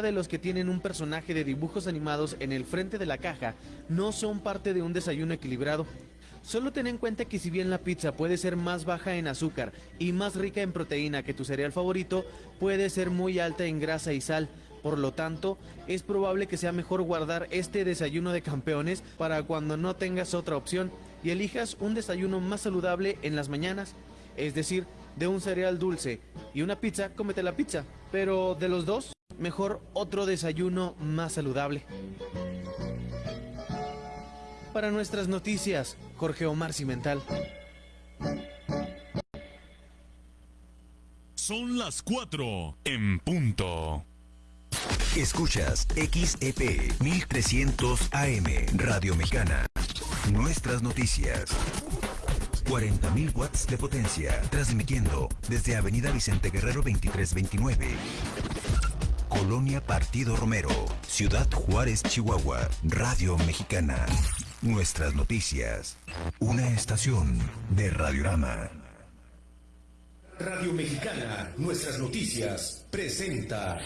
de los que tienen un personaje de dibujos animados en el frente de la caja no son parte de un desayuno equilibrado. Solo ten en cuenta que si bien la pizza puede ser más baja en azúcar y más rica en proteína que tu cereal favorito, puede ser muy alta en grasa y sal. Por lo tanto, es probable que sea mejor guardar este desayuno de campeones para cuando no tengas otra opción y elijas un desayuno más saludable en las mañanas. Es decir, de un cereal dulce y una pizza, cómete la pizza. Pero de los dos, mejor otro desayuno más saludable. Para nuestras noticias, Jorge Omar Cimental. Son las 4 en punto. Escuchas XEP 1300 AM Radio Mexicana. Nuestras noticias. 40.000 watts de potencia, transmitiendo desde Avenida Vicente Guerrero 2329. Colonia Partido Romero, Ciudad Juárez, Chihuahua, Radio Mexicana. Nuestras noticias. Una estación de Radiorama. Radio Mexicana, nuestras noticias, presenta.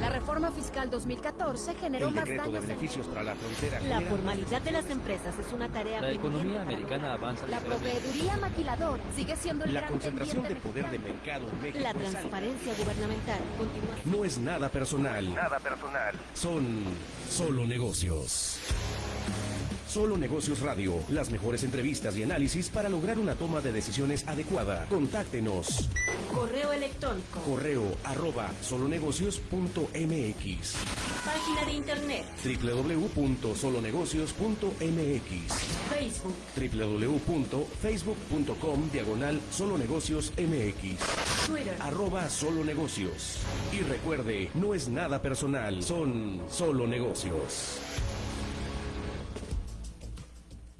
La reforma fiscal 2014 generó El más decreto de daños. beneficios para la frontera. La formalidad de las empresas es una tarea La economía americana avanza La proveeduría maquilador sigue siendo el La gran concentración de poder de mexicano. mercado en México. La transparencia gubernamental continúa No es nada personal. Nada personal. Son solo negocios. Solo Negocios Radio, las mejores entrevistas y análisis para lograr una toma de decisiones adecuada. Contáctenos. correo electrónico, Correo arroba solonegocios.mx página de internet, www.solonegocios.mx Facebook, www.facebook.com diagonal solonegocios mx Twitter. arroba solo negocios. Y recuerde, no es nada personal, son solo negocios.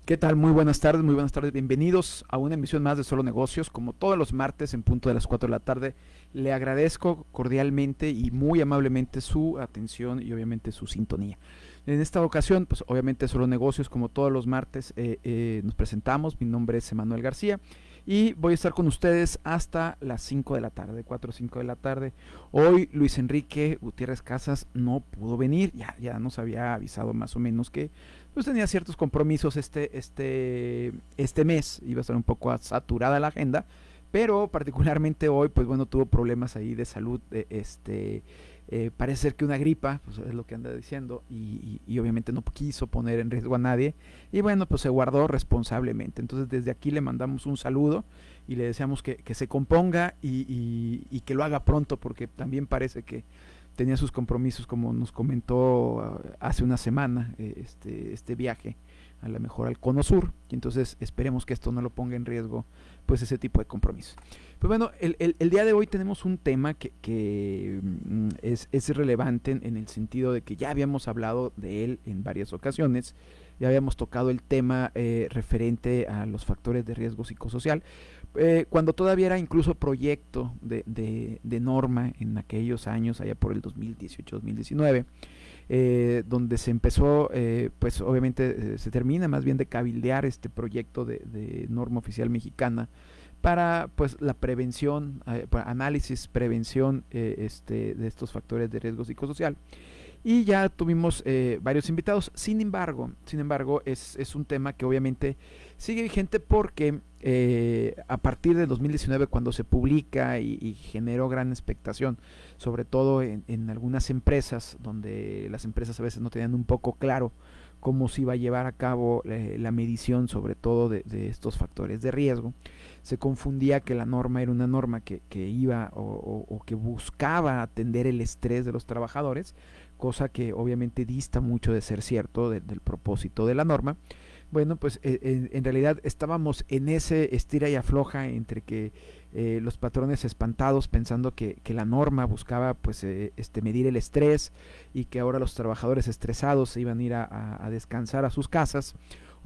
¿Qué tal? Muy buenas tardes, muy buenas tardes. Bienvenidos a una emisión más de Solo Negocios. Como todos los martes en punto de las 4 de la tarde, le agradezco cordialmente y muy amablemente su atención y obviamente su sintonía. En esta ocasión, pues obviamente Solo Negocios, como todos los martes, eh, eh, nos presentamos. Mi nombre es Emanuel García y voy a estar con ustedes hasta las 5 de la tarde, 4 o 5 de la tarde. Hoy Luis Enrique Gutiérrez Casas no pudo venir, ya, ya nos había avisado más o menos que pues tenía ciertos compromisos este, este, este mes, iba a estar un poco saturada la agenda, pero particularmente hoy, pues bueno, tuvo problemas ahí de salud, eh, este, eh, parece ser que una gripa, pues es lo que anda diciendo, y, y- y obviamente no quiso poner en riesgo a nadie, y bueno, pues se guardó responsablemente. Entonces desde aquí le mandamos un saludo y le deseamos que, que se componga y, y- y que lo haga pronto, porque también parece que tenía sus compromisos, como nos comentó ah, hace una semana, eh, este, este viaje a lo mejor al Cono Sur, y entonces esperemos que esto no lo ponga en riesgo, pues ese tipo de compromisos. Pues bueno, el, el- día de hoy tenemos un tema que, que, mm, es, es relevante en, en el sentido de que ya habíamos hablado de él en varias ocasiones, ya habíamos tocado el tema eh, referente a los factores de riesgo psicosocial, eh, cuando todavía era incluso proyecto de, de- norma en aquellos años, allá por el 2018-2019, eh, donde se empezó, eh, pues obviamente eh, se termina más bien de cabildear este proyecto de, norma oficial mexicana para pues la prevención, análisis, prevención este, de estos factores de riesgo psicosocial. Y ya tuvimos eh, varios invitados. Sin embargo, sin embargo, es, es un tema que obviamente sigue vigente porque eh, a partir de 2019, cuando se publica y, generó gran expectación, sobre todo en, en algunas empresas, donde las empresas a veces no tenían un poco claro cómo se iba a llevar a cabo eh, la medición, sobre todo de, de estos factores de riesgo, se confundía que la norma era una norma que, que iba o que buscaba atender el estrés de los trabajadores, cosa que obviamente dista mucho de ser cierto de- del propósito de la norma. Bueno, pues eh, en, realidad estábamos en ese estira y afloja entre que eh, los patrones espantados pensando que, que la norma buscaba pues eh, este medir el estrés y que ahora los trabajadores estresados se iban a ir a descansar a sus casas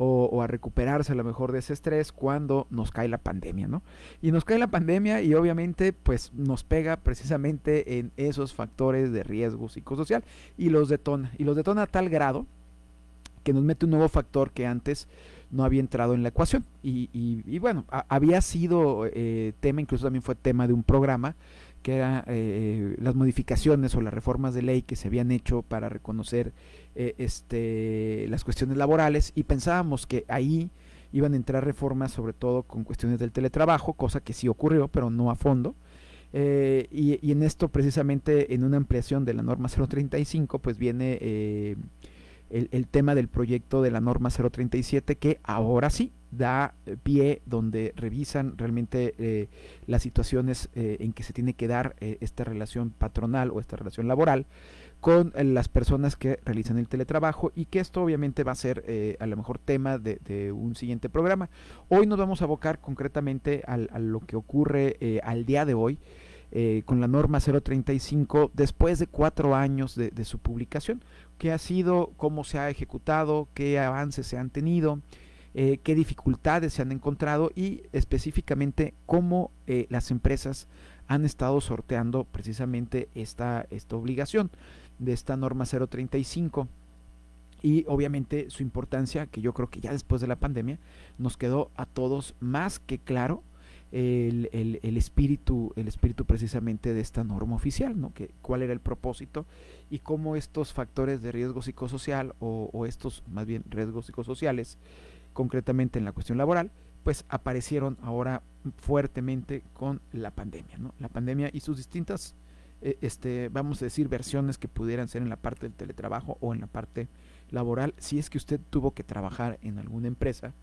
o, o a recuperarse a lo mejor de ese estrés cuando nos cae la pandemia, ¿no? Y nos cae la pandemia y obviamente pues nos pega precisamente en esos factores de riesgo psicosocial y los detona. Y los detona a tal grado que nos mete un nuevo factor que antes no había entrado en la ecuación. Y, y- y bueno, había sido eh, tema, incluso también fue tema de un programa que eran eh, las modificaciones o las reformas de ley que se habían hecho para reconocer eh, este, las cuestiones laborales y pensábamos que ahí iban a entrar reformas sobre todo con cuestiones del teletrabajo, cosa que sí ocurrió, pero no a fondo. Eh, y, en esto precisamente en una ampliación de la norma 035 pues viene el, tema del proyecto de la norma 037 que ahora sí da pie donde revisan realmente eh, las situaciones eh, en que se tiene que dar eh, esta relación patronal o esta relación laboral con las personas que realizan el teletrabajo y que esto obviamente va a ser a lo mejor tema de, un siguiente programa. Hoy nos vamos a abocar concretamente al, a lo que ocurre al día de hoy con la norma 035 después de cuatro años de su publicación. ¿Qué ha sido? ¿Cómo se ha ejecutado? ¿Qué avances se han tenido? Eh, qué dificultades se han encontrado y específicamente cómo eh, las empresas han estado sorteando precisamente esta, esta obligación de esta norma 035 y obviamente su importancia que yo creo que ya después de la pandemia nos quedó a todos más que claro el, el, espíritu el espíritu precisamente de esta norma oficial no que cuál era el propósito y cómo estos factores de riesgo psicosocial o estos más bien riesgos psicosociales concretamente en la cuestión laboral, pues aparecieron ahora fuertemente con la pandemia, ¿no? La pandemia y sus distintas, eh, este, vamos a decir, versiones que pudieran ser en la parte del teletrabajo o en la parte laboral, si es que usted tuvo que trabajar en alguna empresa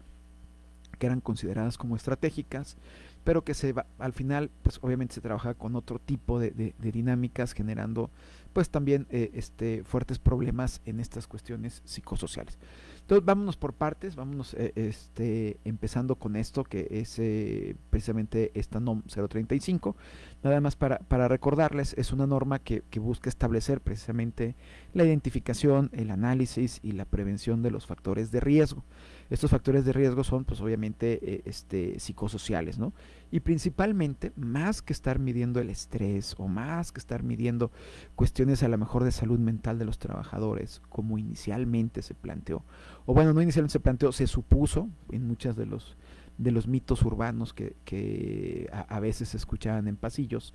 que eran consideradas como estratégicas, pero que se va, al final, pues obviamente se trabaja con otro tipo de, de, dinámicas, generando pues también eh, este, fuertes problemas en estas cuestiones psicosociales. Entonces, vámonos por partes, vámonos eh, este, empezando con esto que es eh, precisamente esta NOM 035. Nada más para, para recordarles, es una norma que, que, busca establecer precisamente la identificación, el análisis y la prevención de los factores de riesgo. Estos factores de riesgo son, pues obviamente, eh, este, psicosociales, ¿no? Y principalmente, más que estar midiendo el estrés o más que estar midiendo cuestiones a lo mejor de salud mental de los trabajadores, como inicialmente se planteó, o bueno, no inicialmente se planteó, se supuso en muchos de los de los mitos urbanos que, que a, a, veces se escuchaban en pasillos,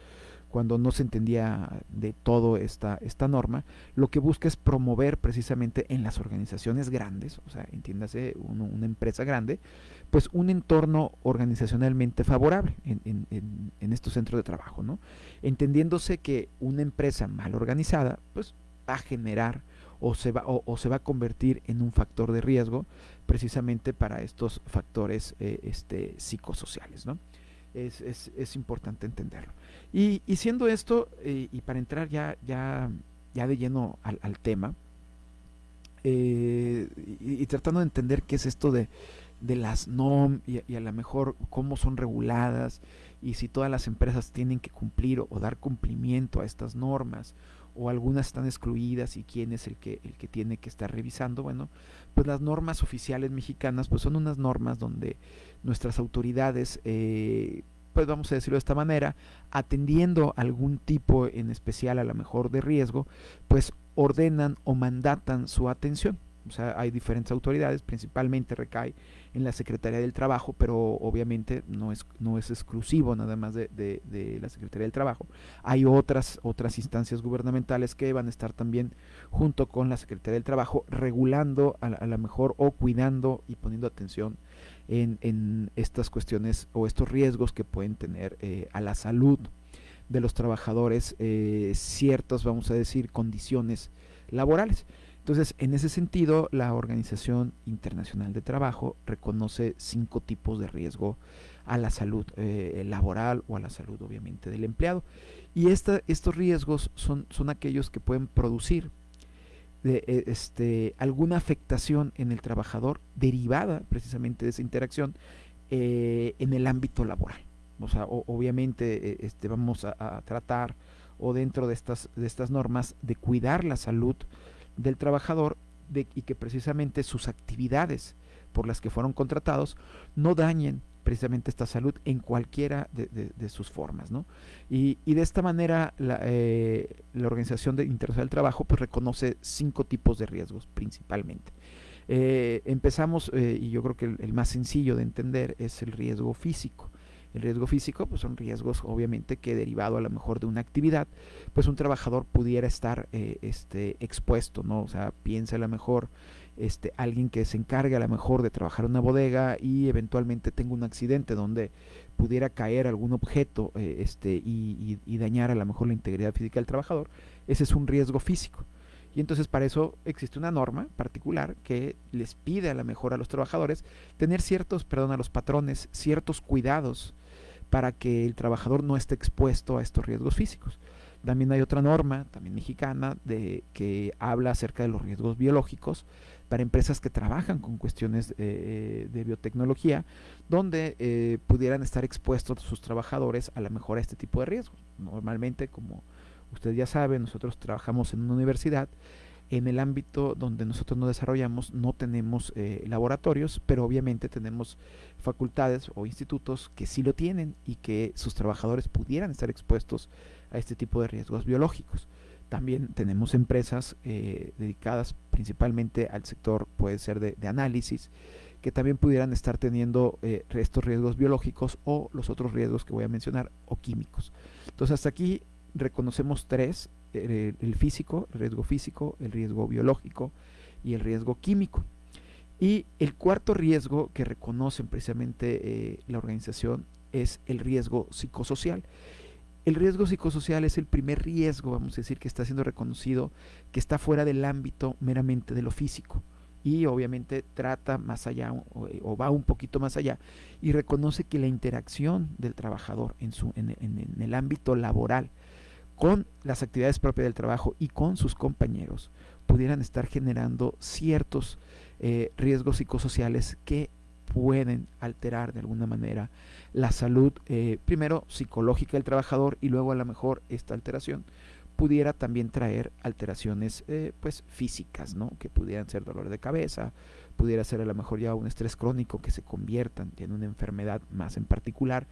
cuando no se entendía de todo esta, esta norma, lo que busca es promover precisamente en las organizaciones grandes, o sea, entiéndase una empresa grande, pues un entorno organizacionalmente favorable en, estos centros de trabajo, ¿no? Entendiéndose que una empresa mal organizada, pues va a generar o se va, o, o se va a convertir en un factor de riesgo precisamente para estos factores eh, este, psicosociales, ¿no? Es, es, es importante entenderlo. Y, y siendo esto, eh, y para entrar ya, ya, ya de lleno al, al tema, eh, y, tratando de entender qué es esto de, de las NOM y, y, a lo mejor cómo son reguladas y si todas las empresas tienen que cumplir o, o, dar cumplimiento a estas normas o algunas están excluidas y quién es el que, el que tiene que estar revisando, bueno, pues las normas oficiales mexicanas pues son unas normas donde nuestras autoridades eh, pues vamos a decirlo de esta manera, atendiendo algún tipo en especial a lo mejor de riesgo, pues ordenan o mandatan su atención. O sea, hay diferentes autoridades, principalmente recae en la Secretaría del Trabajo, pero obviamente no es, no es exclusivo nada más de, de, de, la Secretaría del Trabajo. Hay otras, otras instancias gubernamentales que van a estar también junto con la Secretaría del Trabajo regulando a, a lo mejor o cuidando y poniendo atención en, estas cuestiones o estos riesgos que pueden tener eh, a la salud de los trabajadores eh, ciertas, vamos a decir, condiciones laborales. Entonces, en ese sentido, la Organización Internacional de Trabajo reconoce cinco tipos de riesgo a la salud eh, laboral o a la salud, obviamente, del empleado. Y esta, estos riesgos son, son aquellos que pueden producir de, eh, este, alguna afectación en el trabajador derivada precisamente de esa interacción eh, en el ámbito laboral. O sea, obviamente eh, este, vamos a, a, tratar o dentro de estas, de estas normas de cuidar la salud del trabajador de, y que precisamente sus actividades por las que fueron contratados no dañen precisamente esta salud en cualquiera de, sus formas. ¿no? Y, de esta manera la, eh, la Organización de Internacional del Trabajo pues, reconoce cinco tipos de riesgos principalmente. Eh, empezamos, eh, y yo creo que el, más sencillo de entender es el riesgo físico. El riesgo físico pues son riesgos obviamente que derivado a lo mejor de una actividad, pues un trabajador pudiera estar este, expuesto, ¿no? O sea, piensa a lo mejor este, alguien que se encargue a lo mejor de trabajar una bodega y eventualmente tenga un accidente donde pudiera caer algún objeto eh, este, y, y, dañar a lo mejor la integridad física del trabajador, ese es un riesgo físico. Y entonces para eso existe una norma particular que les pide a lo mejor a los trabajadores tener ciertos, perdón, a los patrones, ciertos cuidados para que el trabajador no esté expuesto a estos riesgos físicos. También hay otra norma, también mexicana, de, que habla acerca de los riesgos biológicos para empresas que trabajan con cuestiones eh, de biotecnología, donde eh, pudieran estar expuestos sus trabajadores a lo mejor a este tipo de riesgos. Normalmente, como usted ya sabe, nosotros trabajamos en una universidad, en el ámbito donde nosotros nos desarrollamos no tenemos eh, laboratorios, pero obviamente tenemos facultades o institutos que sí lo tienen y que sus trabajadores pudieran estar expuestos a este tipo de riesgos biológicos. También tenemos empresas eh, dedicadas principalmente al sector, puede ser de, análisis, que también pudieran estar teniendo eh, estos riesgos biológicos o los otros riesgos que voy a mencionar o químicos. Entonces hasta aquí reconocemos tres, el, físico, el riesgo físico, el riesgo biológico y el riesgo químico. Y el cuarto riesgo que reconocen precisamente eh, la organización es el riesgo psicosocial. El riesgo psicosocial es el primer riesgo, vamos a decir, que está siendo reconocido, que está fuera del ámbito meramente de lo físico. Y obviamente trata más allá o, va un poquito más allá y reconoce que la interacción del trabajador en, su, en el ámbito laboral con las actividades propias del trabajo y con sus compañeros pudieran estar generando ciertos eh, riesgos psicosociales que pueden alterar de alguna manera la salud, eh, primero psicológica del trabajador y luego a lo mejor esta alteración pudiera también traer alteraciones eh, pues físicas, ¿no? que pudieran ser dolor de cabeza, pudiera ser a lo mejor ya un estrés crónico que se conviertan en una enfermedad más en particular,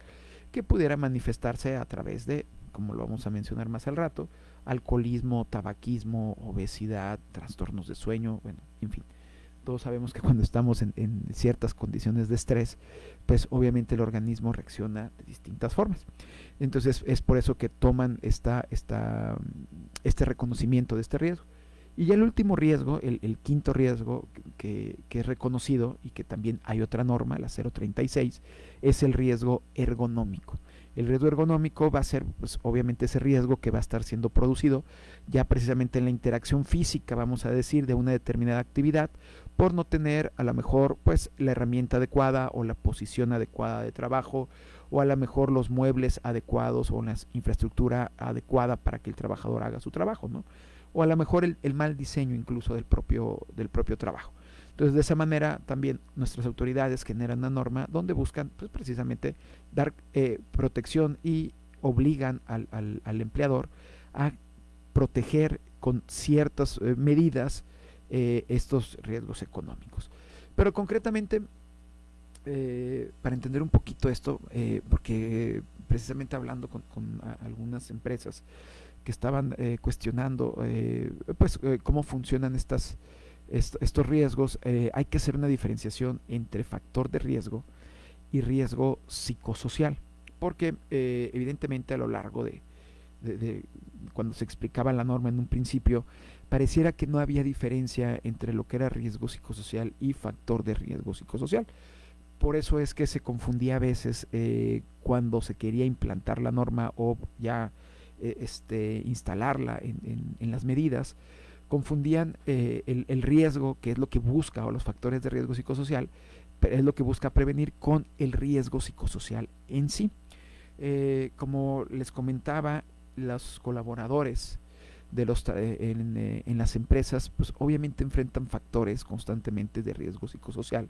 que pudiera manifestarse a través de como lo vamos a mencionar más al rato, alcoholismo, tabaquismo, obesidad, trastornos de sueño, bueno, en fin. Todos sabemos que cuando estamos en, ciertas condiciones de estrés, pues obviamente el organismo reacciona de distintas formas. Entonces es por eso que toman esta, esta, este reconocimiento de este riesgo. Y ya el último riesgo, el, quinto riesgo que, que, es reconocido y que también hay otra norma, la 036, es el riesgo ergonómico. El riesgo ergonómico va a ser, pues, obviamente, ese riesgo que va a estar siendo producido ya precisamente en la interacción física, vamos a decir, de una determinada actividad, por no tener a lo mejor, pues, la herramienta adecuada o la posición adecuada de trabajo, o a lo mejor los muebles adecuados o la infraestructura adecuada para que el trabajador haga su trabajo, ¿no? O a lo mejor el, mal diseño incluso del propio, del propio trabajo. Entonces, de esa manera también nuestras autoridades generan una norma donde buscan pues, precisamente dar eh, protección y obligan al, al, empleador a proteger con ciertas eh, medidas eh, estos riesgos económicos. Pero concretamente, para entender un poquito esto, porque precisamente hablando con, con algunas empresas que estaban cuestionando pues cómo funcionan estas estos riesgos, eh, hay que hacer una diferenciación entre factor de riesgo y riesgo psicosocial, porque eh, evidentemente a lo largo de, cuando se explicaba la norma en un principio, pareciera que no había diferencia entre lo que era riesgo psicosocial y factor de riesgo psicosocial. Por eso es que se confundía a veces eh, cuando se quería implantar la norma o ya este, instalarla en las medidas, confundían eh, el, riesgo, que es lo que busca, o los factores de riesgo psicosocial, es lo que busca prevenir con el riesgo psicosocial en sí. Eh, como les comentaba, los colaboradores de los eh, en, las empresas, pues obviamente enfrentan factores constantemente de riesgo psicosocial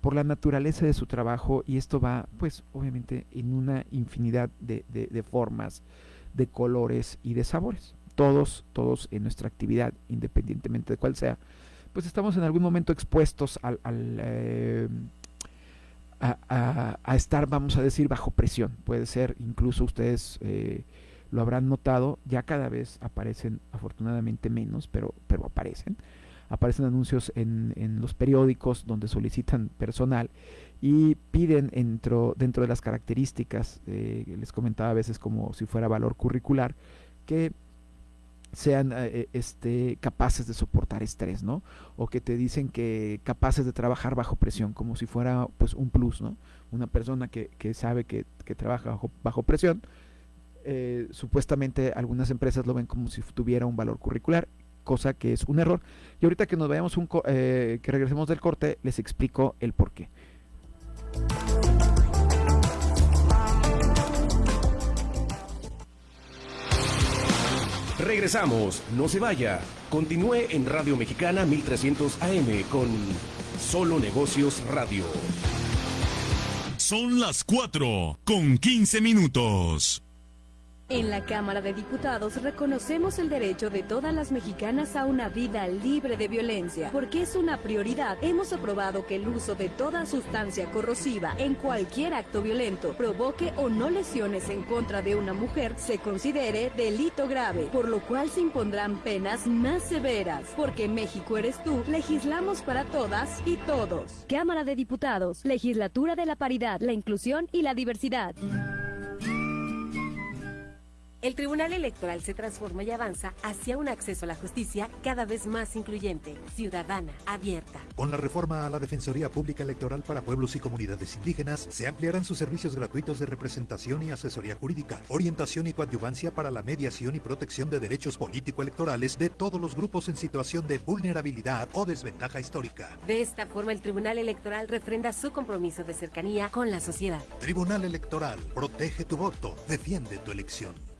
por la naturaleza de su trabajo y esto va, pues obviamente, en una infinidad de formas, de colores y de sabores todos, todos en nuestra actividad, independientemente de cuál sea, pues estamos en algún momento expuestos al, eh, a, estar, vamos a decir, bajo presión. Puede ser, incluso ustedes eh, lo habrán notado, ya cada vez aparecen, afortunadamente menos, pero, pero aparecen, aparecen anuncios en, en los periódicos donde solicitan personal y piden dentro, dentro de las características, eh, les comentaba a veces como si fuera valor curricular, que sean eh, eh, este, capaces de soportar estrés, ¿no? O que te dicen que capaces de trabajar bajo presión, como si fuera pues un plus, ¿no? Una persona que, que sabe que, que trabaja bajo, bajo presión, eh, supuestamente algunas empresas lo ven como si tuviera un valor curricular, cosa que es un error. Y ahorita que nos vayamos un que regresemos del corte, les explico el por qué. Regresamos, no se vaya. Continúe en Radio Mexicana 1300 AM con Solo Negocios Radio. Son las 4 con 15 minutos. En la Cámara de Diputados reconocemos el derecho de todas las mexicanas a una vida libre de violencia, porque es una prioridad. Hemos aprobado que el uso de toda sustancia corrosiva en cualquier acto violento provoque o no lesiones en contra de una mujer se considere delito grave, por lo cual se impondrán penas más severas, porque México eres tú, legislamos para todas y todos. Cámara de Diputados, Legislatura de la Paridad, la Inclusión y la Diversidad. El Tribunal Electoral se transforma y avanza hacia un acceso a la justicia cada vez más incluyente, ciudadana, abierta. Con la reforma a la Defensoría Pública Electoral para Pueblos y Comunidades Indígenas, se ampliarán sus servicios gratuitos de representación y asesoría jurídica, orientación y coadyuvancia para la mediación y protección de derechos político-electorales de todos los grupos en situación de vulnerabilidad o desventaja histórica. De esta forma, el Tribunal Electoral refrenda su compromiso de cercanía con la sociedad. Tribunal Electoral, protege tu voto, defiende tu elección.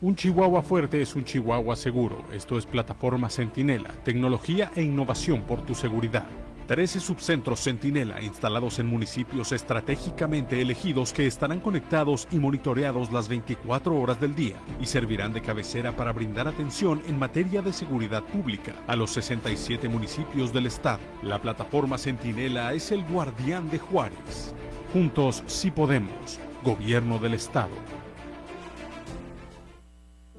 Un Chihuahua fuerte es un Chihuahua seguro. Esto es Plataforma Centinela, tecnología e innovación por tu seguridad. 13 subcentros Centinela instalados en municipios estratégicamente elegidos que estarán conectados y monitoreados las 24 horas del día y servirán de cabecera para brindar atención en materia de seguridad pública a los 67 municipios del estado. La plataforma Centinela es el guardián de Juárez. Juntos sí podemos. Gobierno del estado.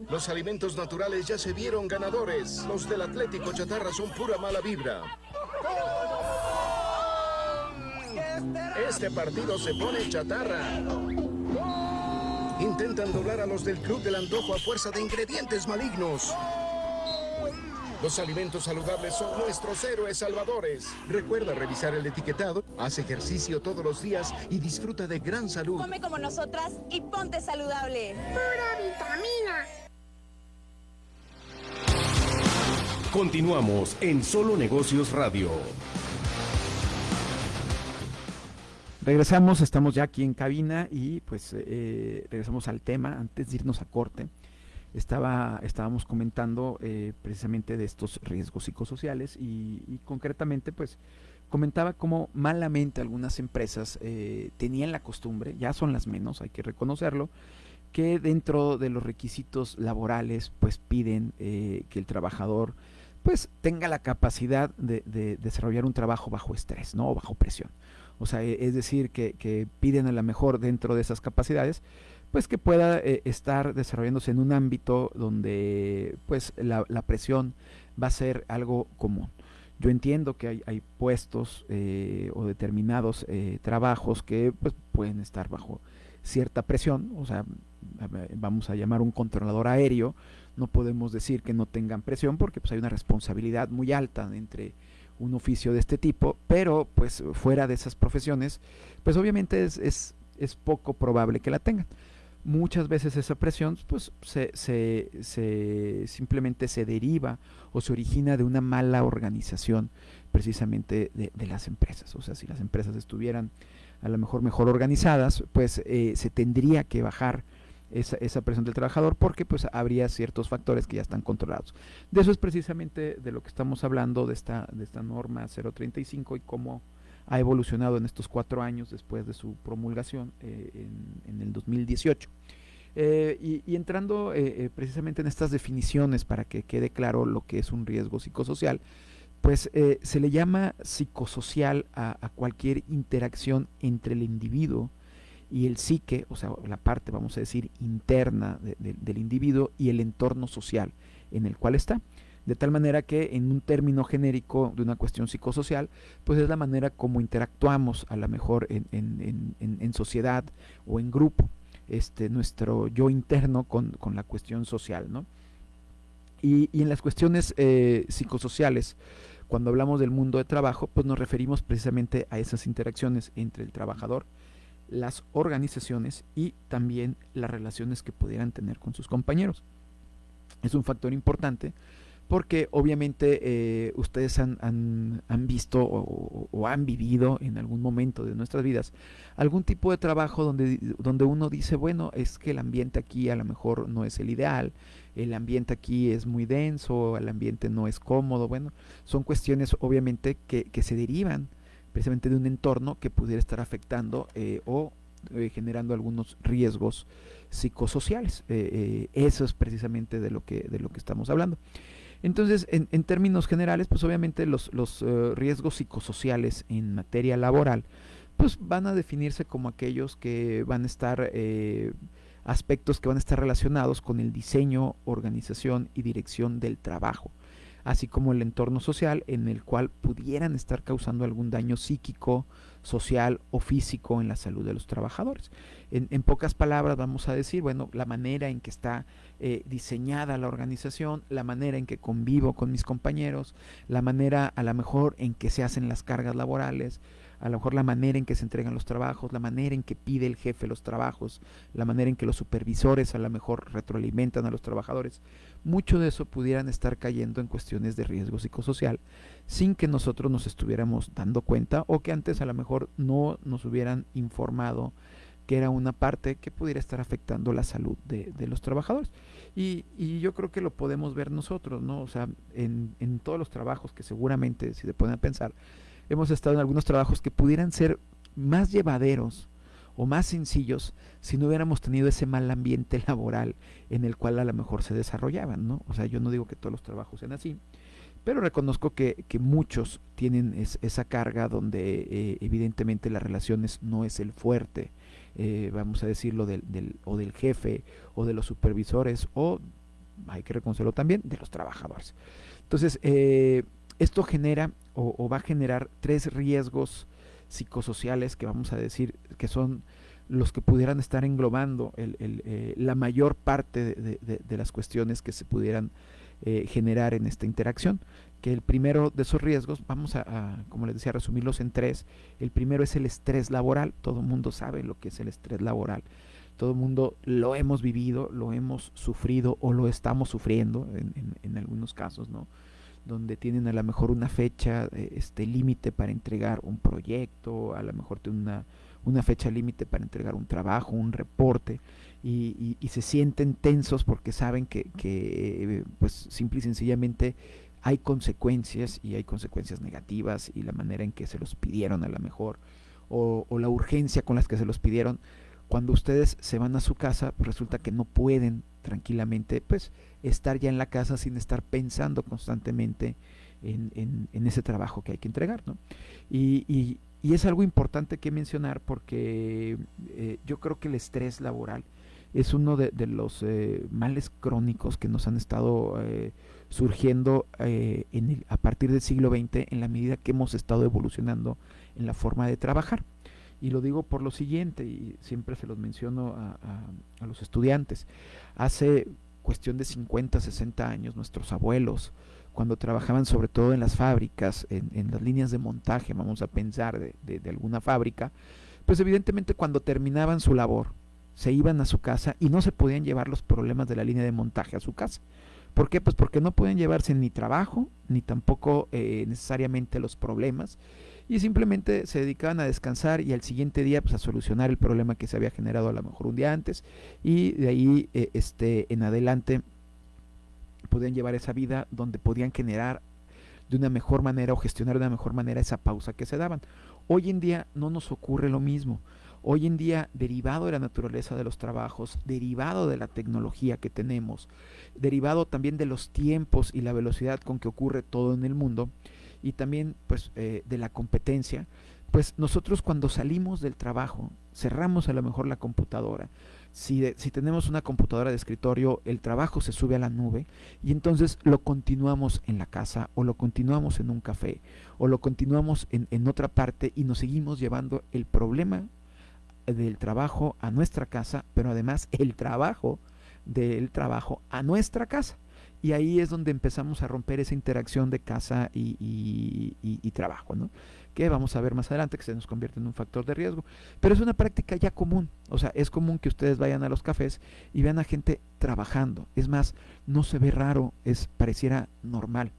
Los alimentos naturales ya se vieron ganadores. Los del Atlético Chatarra son pura mala vibra. Este partido se pone chatarra. Intentan doblar a los del Club del Antojo a fuerza de ingredientes malignos. Los alimentos saludables son nuestros héroes salvadores. Recuerda revisar el etiquetado, haz ejercicio todos los días y disfruta de gran salud. Come como nosotras y ponte saludable. Pura vitamina. Continuamos en Solo Negocios Radio. Regresamos, estamos ya aquí en cabina y pues eh, regresamos al tema antes de irnos a corte. Estaba, estábamos comentando eh, precisamente de estos riesgos psicosociales y, concretamente pues comentaba cómo malamente algunas empresas eh, tenían la costumbre, ya son las menos, hay que reconocerlo, que dentro de los requisitos laborales pues piden que el trabajador pues tenga la capacidad de, de, desarrollar un trabajo bajo estrés, ¿no? O bajo presión. O sea, e, es decir, que, piden a lo mejor dentro de esas capacidades, pues que pueda eh, estar desarrollándose en un ámbito donde pues la, presión va a ser algo común. Yo entiendo que hay, hay puestos eh, o determinados eh, trabajos que pues, pueden estar bajo cierta presión, o sea, vamos a llamar un controlador aéreo, no podemos decir que no tengan presión porque pues hay una responsabilidad muy alta entre un oficio de este tipo, pero pues fuera de esas profesiones, pues obviamente es, es, es poco probable que la tengan. Muchas veces esa presión pues se, se, se, simplemente se deriva o se origina de una mala organización precisamente de, de, las empresas. O sea, si las empresas estuvieran a lo mejor mejor organizadas, pues eh, se tendría que bajar esa, esa, presión del trabajador porque pues habría ciertos factores que ya están controlados. De eso es precisamente de lo que estamos hablando de esta, de esta norma 035 y cómo ha evolucionado en estos cuatro años después de su promulgación eh, en, en, el 2018. Eh, y, entrando precisamente en estas definiciones para que quede claro lo que es un riesgo psicosocial, pues eh, se le llama psicosocial a, cualquier interacción entre el individuo y el psique, o sea, la parte, vamos a decir, interna de, de, del individuo y el entorno social en el cual está. De tal manera que en un término genérico de una cuestión psicosocial, pues es la manera como interactuamos a lo mejor en sociedad o en grupo, este, nuestro yo interno con, con la cuestión social, ¿no? Y, y en las cuestiones eh, psicosociales, cuando hablamos del mundo de trabajo, pues nos referimos precisamente a esas interacciones entre el trabajador, las organizaciones y también las relaciones que pudieran tener con sus compañeros. Es un factor importante porque obviamente eh, ustedes han, han, han visto o, han vivido en algún momento de nuestras vidas algún tipo de trabajo donde, donde uno dice, bueno, es que el ambiente aquí a lo mejor no es el ideal, el ambiente aquí es muy denso, el ambiente no es cómodo, bueno, son cuestiones obviamente que, que se derivan precisamente de un entorno que pudiera estar afectando eh, o eh, generando algunos riesgos psicosociales. Eso es precisamente de lo que, de lo que estamos hablando. Entonces, en, términos generales, pues obviamente los, los uh, riesgos psicosociales en materia laboral, pues van a definirse como aquellos que van a estar, eh, aspectos que van a estar relacionados con el diseño, organización y dirección del trabajo, así como el entorno social en el cual pudieran estar causando algún daño psíquico, social o físico en la salud de los trabajadores. En, en, pocas palabras vamos a decir, bueno, la manera en que está eh, diseñada la organización, la manera en que convivo con mis compañeros, la manera a lo mejor en que se hacen las cargas laborales, a lo mejor la manera en que se entregan los trabajos, la manera en que pide el jefe los trabajos, la manera en que los supervisores a lo mejor retroalimentan a los trabajadores. Mucho de eso pudieran estar cayendo en cuestiones de riesgo psicosocial sin que nosotros nos estuviéramos dando cuenta o que antes a lo mejor no nos hubieran informado que era una parte que pudiera estar afectando la salud de, los trabajadores. Y, yo creo que lo podemos ver nosotros, ¿no? O sea, en, todos los trabajos que seguramente, si se pueden pensar, hemos estado en algunos trabajos que pudieran ser más llevaderos o más sencillos si no hubiéramos tenido ese mal ambiente laboral en el cual a lo mejor se desarrollaban, ¿no? O sea, yo no digo que todos los trabajos sean así, pero reconozco que, muchos tienen es, esa carga donde eh, evidentemente las relaciones no es el fuerte, eh, vamos a decirlo, del, del, o del jefe o de los supervisores o, hay que reconocerlo también, de los trabajadores. Entonces, eh, esto genera o, va a generar tres riesgos psicosociales que vamos a decir que son los que pudieran estar englobando el, el, eh, la mayor parte de, las cuestiones que se pudieran eh, generar en esta interacción. Que el primero de esos riesgos, vamos a, como les decía, resumirlos en tres. El primero es el estrés laboral. Todo el mundo sabe lo que es el estrés laboral. Todo el mundo lo hemos vivido, lo hemos sufrido o lo estamos sufriendo en, en, en algunos casos, ¿no? donde tienen a lo mejor una fecha eh, este límite para entregar un proyecto, a lo mejor tienen una, una fecha límite para entregar un trabajo, un reporte, y, y, se sienten tensos porque saben que, que, pues simple y sencillamente hay consecuencias y hay consecuencias negativas y la manera en que se los pidieron a lo mejor, o, la urgencia con las que se los pidieron, cuando ustedes se van a su casa, pues resulta que no pueden tranquilamente, pues, estar ya en la casa sin estar pensando constantemente en, en, en ese trabajo que hay que entregar, ¿no? Y, y, y es algo importante que mencionar porque eh, yo creo que el estrés laboral es uno de, los eh, males crónicos que nos han estado eh, surgiendo eh, en el, a partir del siglo XX en la medida que hemos estado evolucionando en la forma de trabajar. Y lo digo por lo siguiente, y siempre se los menciono a, los estudiantes. Hace cuestión de 50, 60 años, nuestros abuelos, cuando trabajaban sobre todo en las fábricas, en, las líneas de montaje, vamos a pensar, de, alguna fábrica, pues evidentemente cuando terminaban su labor, se iban a su casa y no se podían llevar los problemas de la línea de montaje a su casa. ¿Por qué? Pues porque no pueden llevarse ni trabajo, ni tampoco eh, necesariamente los problemas, y simplemente se dedicaban a descansar y al siguiente día pues a solucionar el problema que se había generado a lo mejor un día antes y de ahí eh, este en adelante podían llevar esa vida donde podían generar de una mejor manera o gestionar de una mejor manera esa pausa que se daban. Hoy en día no nos ocurre lo mismo. Hoy en día, derivado de la naturaleza de los trabajos, derivado de la tecnología que tenemos, derivado también de los tiempos y la velocidad con que ocurre todo en el mundo, y también pues eh, de la competencia, pues nosotros cuando salimos del trabajo, cerramos a lo mejor la computadora, Si, si, tenemos una computadora de escritorio, el trabajo se sube a la nube y entonces lo continuamos en la casa o lo continuamos en un café o lo continuamos en, en otra parte y nos seguimos llevando el problema del trabajo a nuestra casa, pero además el trabajo del trabajo a nuestra casa. Y ahí es donde empezamos a romper esa interacción de casa y, trabajo, ¿no? Que vamos a ver más adelante que se nos convierte en un factor de riesgo. Pero es una práctica ya común. O sea, es común que ustedes vayan a los cafés y vean a gente trabajando. Es más, no se ve raro, es pareciera normal.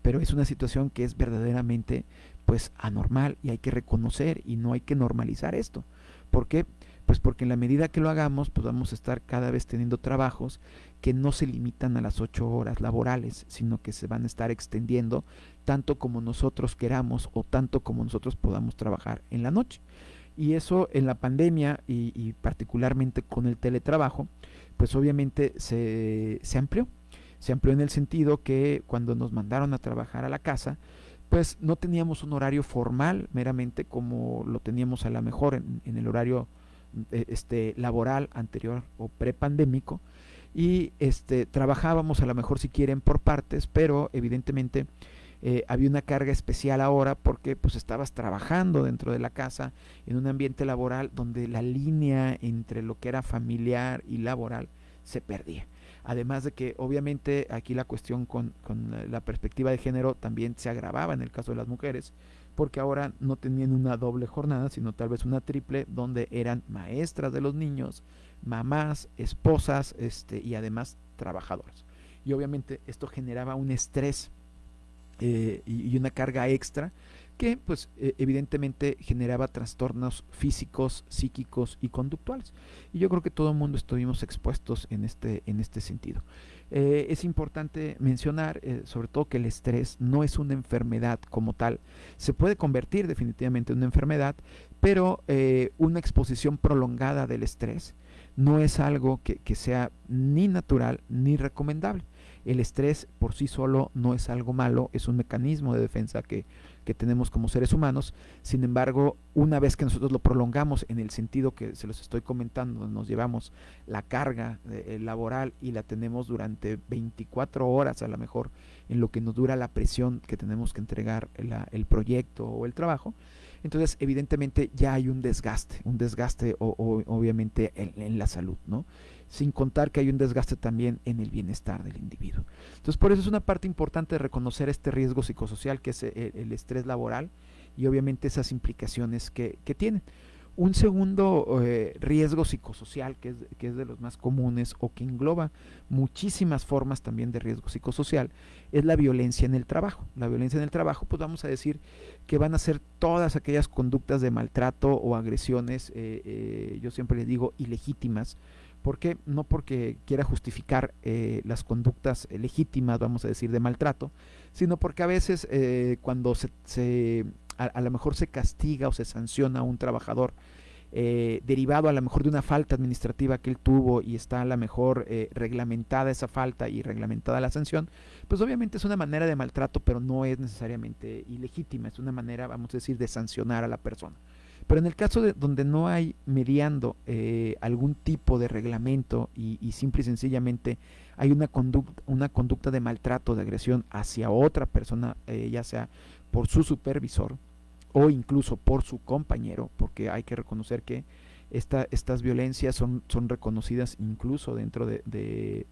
Pero es una situación que es verdaderamente pues anormal y hay que reconocer y no hay que normalizar esto. ¿Por qué? Pues porque en la medida que lo hagamos, pues vamos a estar cada vez teniendo trabajos que no se limitan a las ocho horas laborales, sino que se van a estar extendiendo tanto como nosotros queramos o tanto como nosotros podamos trabajar en la noche. Y eso en la pandemia y, particularmente con el teletrabajo, pues obviamente se, se amplió. Se amplió en el sentido que cuando nos mandaron a trabajar a la casa, pues no teníamos un horario formal meramente como lo teníamos a lo mejor en, el horario eh, este, laboral anterior o prepandémico y este, trabajábamos a lo mejor si quieren por partes, pero evidentemente eh, había una carga especial ahora porque pues estabas trabajando dentro de la casa en un ambiente laboral donde la línea entre lo que era familiar y laboral se perdía. Además de que obviamente aquí la cuestión con, la perspectiva de género también se agravaba en el caso de las mujeres, porque ahora no tenían una doble jornada, sino tal vez una triple, donde eran maestras de los niños, mamás, esposas este, y además trabajadoras. Y obviamente esto generaba un estrés eh, y, una carga extra que pues e, evidentemente generaba trastornos físicos, psíquicos y conductuales. Y yo creo que todo el mundo estuvimos expuestos en este, en este sentido. Eh, es importante mencionar eh, sobre todo que el estrés no es una enfermedad como tal. Se puede convertir definitivamente en una enfermedad, pero eh, una exposición prolongada del estrés no es algo que, que sea ni natural ni recomendable. El estrés por sí solo no es algo malo, es un mecanismo de defensa que que tenemos como seres humanos. Sin embargo, una vez que nosotros lo prolongamos en el sentido que se los estoy comentando, nos llevamos la carga eh, laboral y la tenemos durante 24 horas a lo mejor en lo que nos dura la presión que tenemos que entregar el proyecto o el trabajo, entonces evidentemente ya hay un desgaste, un desgaste o, obviamente en, la salud, ¿no? Sin contar que hay un desgaste también en el bienestar del individuo. Entonces, por eso es una parte importante de reconocer este riesgo psicosocial que es el, estrés laboral y obviamente esas implicaciones que, que tienen. Un segundo eh, riesgo psicosocial, que es, que es, de los más comunes o que engloba muchísimas formas también de riesgo psicosocial, es la violencia en el trabajo. La violencia en el trabajo, pues vamos a decir que van a ser todas aquellas conductas de maltrato o agresiones, eh, eh, yo siempre les digo, ilegítimas, ¿Por qué? No porque quiera justificar eh, las conductas legítimas, vamos a decir, de maltrato, sino porque a veces eh, cuando se, a, lo mejor se castiga o se sanciona a un trabajador eh, derivado a lo mejor de una falta administrativa que él tuvo y está a lo mejor reglamentada esa falta y reglamentada la sanción, pues obviamente es una manera de maltrato, pero no es necesariamente ilegítima, es una manera, vamos a decir, de sancionar a la persona. Pero en el caso de donde no hay mediando eh, algún tipo de reglamento y, simple y sencillamente hay una conducta, una conducta de maltrato, de agresión hacia otra persona, eh, ya sea por su supervisor o incluso por su compañero, porque hay que reconocer que esta, estas violencias son, reconocidas incluso dentro de,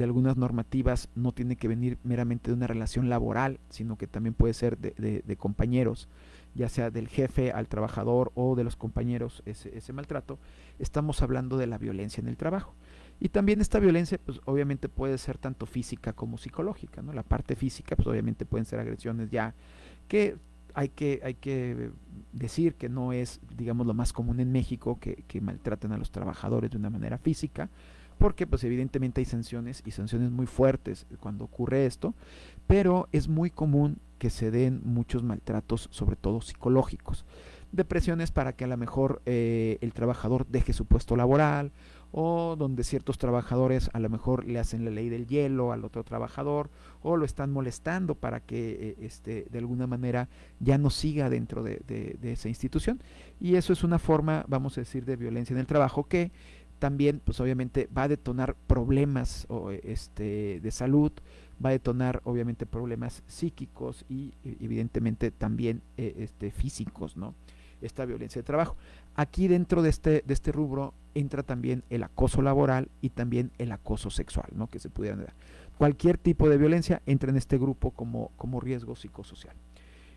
algunas normativas, no tiene que venir meramente de una relación laboral, sino que también puede ser de compañeros ya sea del jefe al trabajador o de los compañeros, ese, maltrato, estamos hablando de la violencia en el trabajo. Y también esta violencia, pues obviamente puede ser tanto física como psicológica, ¿no? La parte física, pues obviamente pueden ser agresiones ya que hay que, hay que decir que no es, digamos, lo más común en México que, que maltraten a los trabajadores de una manera física, porque pues evidentemente hay sanciones y sanciones muy fuertes cuando ocurre esto, pero es muy común que se den muchos maltratos, sobre todo psicológicos. Depresiones para que a lo mejor eh, el trabajador deje su puesto laboral o donde ciertos trabajadores a lo mejor le hacen la ley del hielo al otro trabajador o lo están molestando para que eh, este, de alguna manera ya no siga dentro de, de esa institución. Y eso es una forma, vamos a decir, de violencia en el trabajo que también pues obviamente va a detonar problemas este, de salud, va a detonar obviamente problemas psíquicos y e, evidentemente también eh, este, físicos, ¿no? Esta violencia de trabajo. Aquí dentro de este, de este rubro entra también el acoso laboral y también el acoso sexual, ¿no? Que se pudieran dar. Cualquier tipo de violencia entra en este grupo como, como riesgo psicosocial.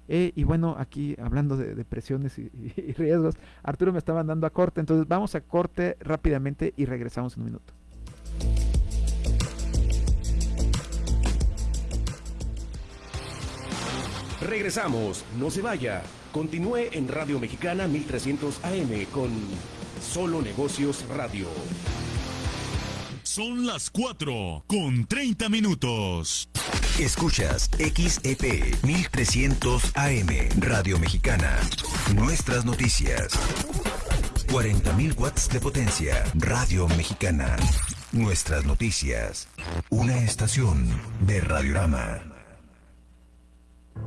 Eh, y bueno, aquí hablando de, depresiones y, y, riesgos, Arturo me estaba mandando a corte, entonces vamos a corte rápidamente y regresamos en un minuto. Regresamos, no se vaya. Continúe en Radio Mexicana 1300 AM con Solo Negocios Radio. Son las 4 con 30 minutos. Escuchas XEP 1300 AM Radio Mexicana. Nuestras noticias. 40.000 watts de potencia. Radio Mexicana. Nuestras noticias. Una estación de Radiorama.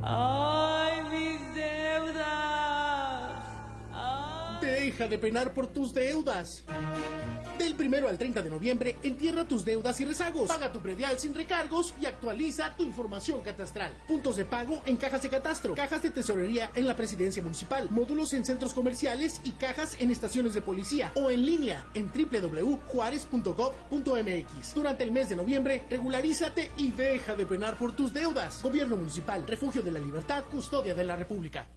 ¡Ay, Deja de penar por tus deudas. Del primero al 30 de noviembre, entierra tus deudas y rezagos. Paga tu predial sin recargos y actualiza tu información catastral. Puntos de pago en cajas de catastro, cajas de tesorería en la presidencia municipal, módulos en centros comerciales y cajas en estaciones de policía o en línea en www.juarez.gov.mx. Durante el mes de noviembre, regularízate y deja de penar por tus deudas. Gobierno Municipal, Refugio de la Libertad, Custodia de la República.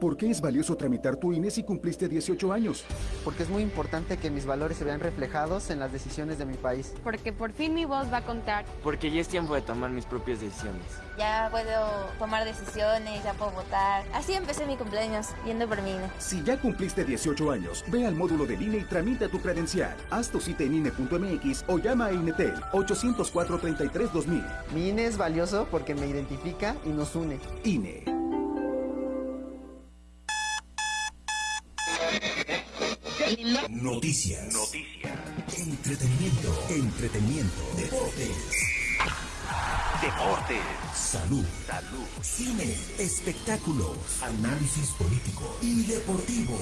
¿Por qué es valioso tramitar tu INE si cumpliste 18 años? Porque es muy importante que mis valores se vean reflejados en las decisiones de mi país. Porque por fin mi voz va a contar. Porque ya es tiempo de tomar mis propias decisiones. Ya puedo tomar decisiones, ya puedo votar. Así empecé mi cumpleaños, yendo por mi INE. Si ya cumpliste 18 años, ve al módulo del INE y tramita tu credencial. Haz tu cita en INE.mx o llama a INETEL 804-33-2000. Mi INE es valioso porque me identifica y nos une. INE. Noticias. Noticias. Entretenimiento. Entretenimiento. Deportes. Deportes. Salud. Salud. Cine. Espectáculos. Análisis político y deportivo.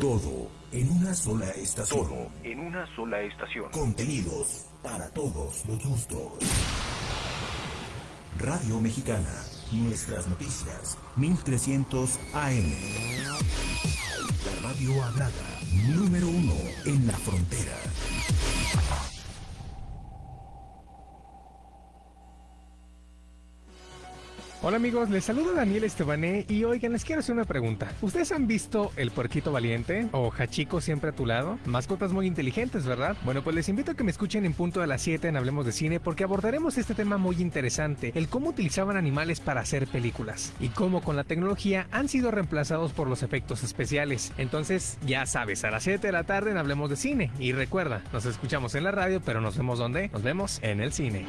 Todo en una sola estación. Todo en una sola estación. Contenidos para todos los gustos. Radio Mexicana. Nuestras noticias. 1300 AM. Radio hablada. Número uno en la frontera. Hola amigos, les saluda Daniel Estebané y oigan, les quiero hacer una pregunta. ¿Ustedes han visto El Puerquito Valiente o Hachiko siempre a tu lado? Mascotas muy inteligentes, ¿verdad? Bueno, pues les invito a que me escuchen en punto de las 7 en Hablemos de Cine porque abordaremos este tema muy interesante, el cómo utilizaban animales para hacer películas y cómo con la tecnología han sido reemplazados por los efectos especiales. Entonces, ya sabes, a las 7 de la tarde en Hablemos de Cine y recuerda, nos escuchamos en la radio, pero nos vemos donde? Nos vemos en el cine.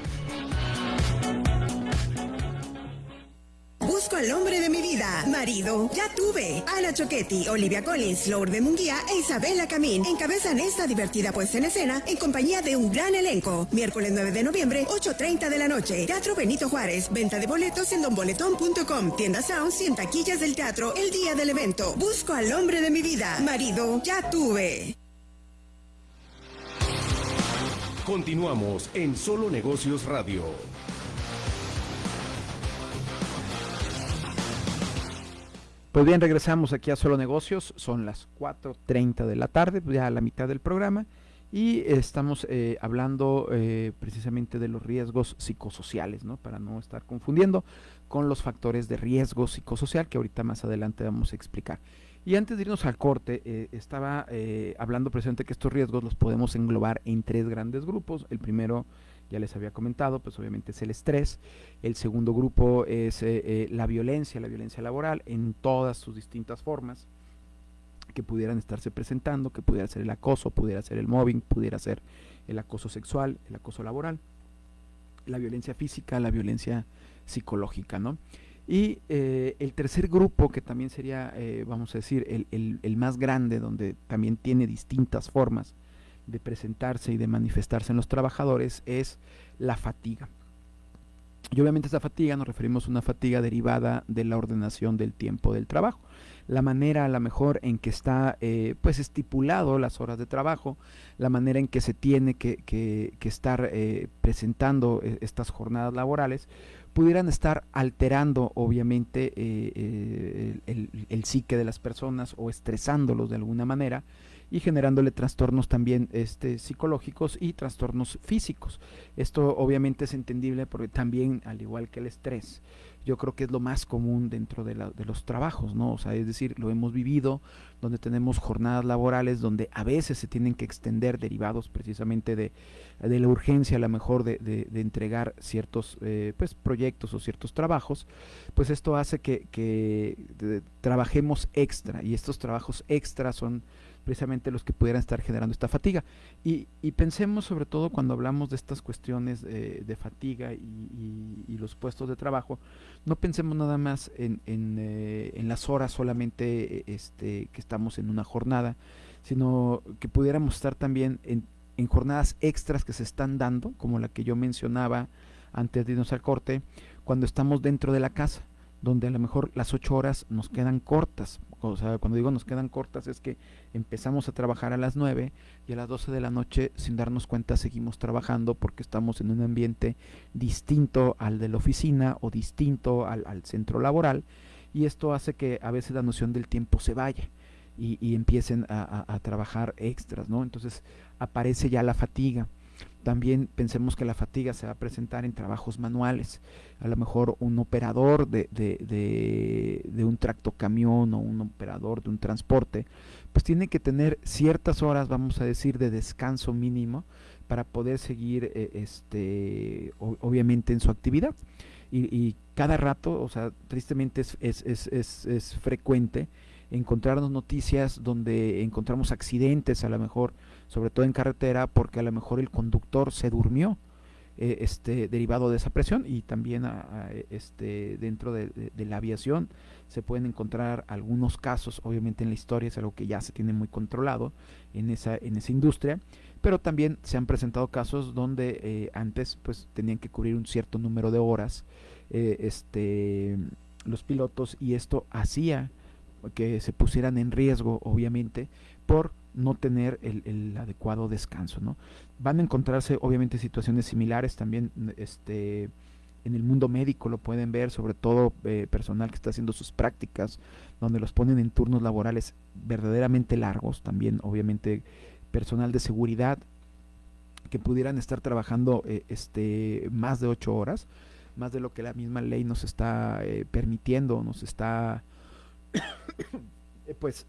Busco al hombre de mi vida. Marido, ya tuve. Ana Choquetti, Olivia Collins, Lourdes Munguía e Isabela Camín encabezan esta divertida puesta en escena en compañía de un gran elenco. Miércoles 9 de noviembre, 8.30 de la noche. Teatro Benito Juárez. Venta de boletos en donboletón.com. Tienda Sounds y en taquillas del teatro el día del evento. Busco al hombre de mi vida. Marido, ya tuve. Continuamos en Solo Negocios Radio. Pues bien, regresamos aquí a Solo Negocios, son las 4.30 de la tarde, ya a la mitad del programa, y estamos eh, hablando eh, precisamente de los riesgos psicosociales, ¿no? Para no estar confundiendo con los factores de riesgo psicosocial que ahorita más adelante vamos a explicar. Y antes de irnos al corte, eh, estaba hablando precisamente que estos riesgos los podemos englobar en tres grandes grupos. El primero ya les había comentado, pues obviamente es el estrés. El segundo grupo es eh, eh, la violencia, la violencia laboral en todas sus distintas formas que pudieran estarse presentando, que pudiera ser el acoso, pudiera ser el mobbing, pudiera ser el acoso sexual, el acoso laboral, la violencia física, la violencia psicológica, ¿no? Y eh, el tercer grupo, que también sería, vamos a decir, el, el, el, más grande, donde también tiene distintas formas, de presentarse y de manifestarse en los trabajadores es la fatiga. Y obviamente esta fatiga nos referimos a una fatiga derivada de la ordenación del tiempo del trabajo. La manera a la mejor en que está eh, pues estipulado las horas de trabajo, la manera en que se tiene que, que, estar eh, presentando eh, estas jornadas laborales, pudieran estar alterando obviamente el, el, el, psique de las personas o estresándolos de alguna manera y generándole trastornos también este, psicológicos y trastornos físicos. Esto obviamente es entendible porque también, al igual que el estrés, yo creo que es lo más común dentro de, de, los trabajos, ¿no? O sea, es decir, lo hemos vivido, donde tenemos jornadas laborales donde a veces se tienen que extender derivados precisamente de, de la urgencia, a lo mejor, de, de entregar ciertos eh, pues, proyectos o ciertos trabajos, pues esto hace que, que trabajemos extra y estos trabajos extra son precisamente los que pudieran estar generando esta fatiga. Y, pensemos sobre todo cuando hablamos de estas cuestiones eh, de fatiga y, los puestos de trabajo, no pensemos nada más en, eh, en, las horas solamente este, que estamos en una jornada, sino que pudiéramos estar también en jornadas extras que se están dando, como la que yo mencionaba antes de irnos al corte, cuando estamos dentro de la casa donde a lo mejor las ocho horas nos quedan cortas. O sea, cuando digo nos quedan cortas es que empezamos a trabajar a las nueve y a las doce de la noche sin darnos cuenta seguimos trabajando porque estamos en un ambiente distinto al de la oficina o distinto al, centro laboral y esto hace que a veces la noción del tiempo se vaya y, empiecen a, a trabajar extras, ¿no? Entonces aparece ya la fatiga también pensemos que la fatiga se va a presentar en trabajos manuales. A lo mejor un operador de, de, de, un tractocamión o un operador de un transporte, pues tiene que tener ciertas horas, vamos a decir, de descanso mínimo para poder seguir, eh, este, obviamente, en su actividad. Y, y, cada rato, o sea, tristemente es, es, es, es frecuente encontrarnos noticias donde encontramos accidentes, a lo mejor sobre todo en carretera, porque a lo mejor el conductor se durmió. Eh, este, derivado de esa presión y también este, dentro de, la aviación se pueden encontrar algunos casos, obviamente en la historia es algo que ya se tiene muy controlado en esa, en esa industria, pero también se han presentado casos donde eh, antes pues tenían que cubrir un cierto número de horas eh, este, los pilotos y esto hacía que se pusieran en riesgo obviamente por no tener el, adecuado descanso, ¿no? Van a encontrarse obviamente situaciones similares también este, en el mundo médico, lo pueden ver, sobre todo eh, personal que está haciendo sus prácticas, donde los ponen en turnos laborales verdaderamente largos, también obviamente personal de seguridad que pudieran estar trabajando eh, este, más de ocho horas, más de lo que la misma ley nos está eh, permitiendo, nos está pues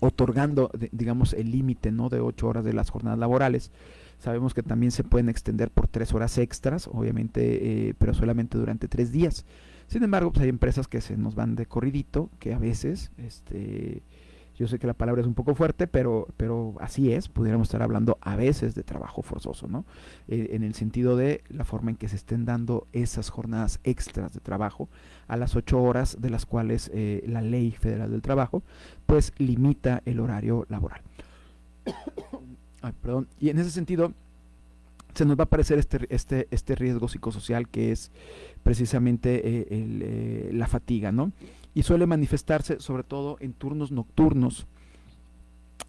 otorgando, digamos, el límite ¿no? de ocho horas de las jornadas laborales. Sabemos que también se pueden extender por tres horas extras, obviamente, eh, pero solamente durante tres días. Sin embargo, pues hay empresas que se nos van de corridito, que a veces este, yo sé que la palabra es un poco fuerte, pero, pero así es, pudiéramos estar hablando a veces de trabajo forzoso, ¿no? Eh, en el sentido de la forma en que se estén dando esas jornadas extras de trabajo a las ocho horas de las cuales eh, la ley federal del trabajo, pues limita el horario laboral. perdón. Y en ese sentido, se nos va a aparecer este, este, este riesgo psicosocial que es precisamente eh, la fatiga, ¿no? Y suele manifestarse sobre todo en turnos nocturnos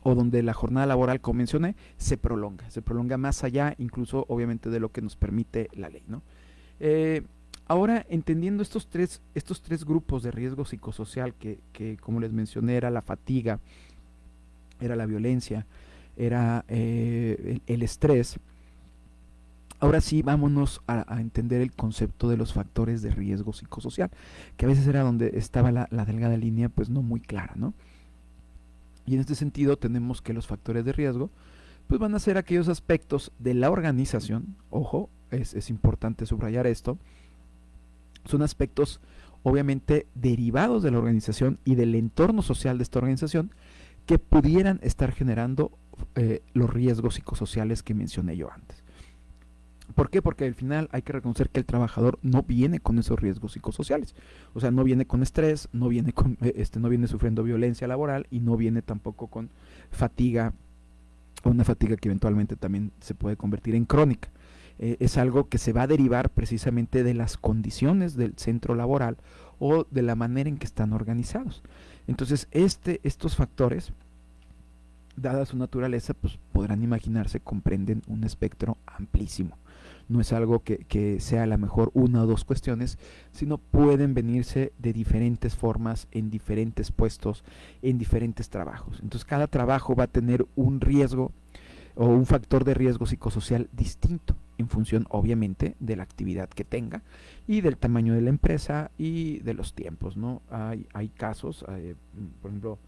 o donde la jornada laboral, como mencioné, se prolonga, se prolonga más allá incluso obviamente de lo que nos permite la ley. ¿no? Eh, ahora, entendiendo estos tres, estos tres grupos de riesgo psicosocial que, que, como les mencioné, era la fatiga, era la violencia, era eh, el estrés, Ahora sí, vámonos a, entender el concepto de los factores de riesgo psicosocial, que a veces era donde estaba la, delgada línea, pues no muy clara, ¿no? Y en este sentido tenemos que los factores de riesgo, pues van a ser aquellos aspectos de la organización, ojo, es, importante subrayar esto, son aspectos obviamente derivados de la organización y del entorno social de esta organización que pudieran estar generando eh, los riesgos psicosociales que mencioné yo antes. ¿Por qué? Porque al final hay que reconocer que el trabajador no viene con esos riesgos psicosociales. O sea, no viene con estrés, no viene, con, eh, este, no viene sufriendo violencia laboral y no viene tampoco con fatiga, una fatiga que eventualmente también se puede convertir en crónica. eh, es algo que se va a derivar precisamente de las condiciones del centro laboral o de la manera en que están organizados. Entonces, este, estos factores, dada su naturaleza, pues podrán imaginarse, comprenden un espectro amplísimo. No es algo que, que sea a lo mejor una o dos cuestiones, sino pueden venirse de diferentes formas, en diferentes puestos, en diferentes trabajos. Entonces cada trabajo va a tener un riesgo o un factor de riesgo psicosocial distinto en función obviamente de la actividad que tenga y del tamaño de la empresa y de los tiempos, ¿no? Hay, hay casos, eh, por ejemplo,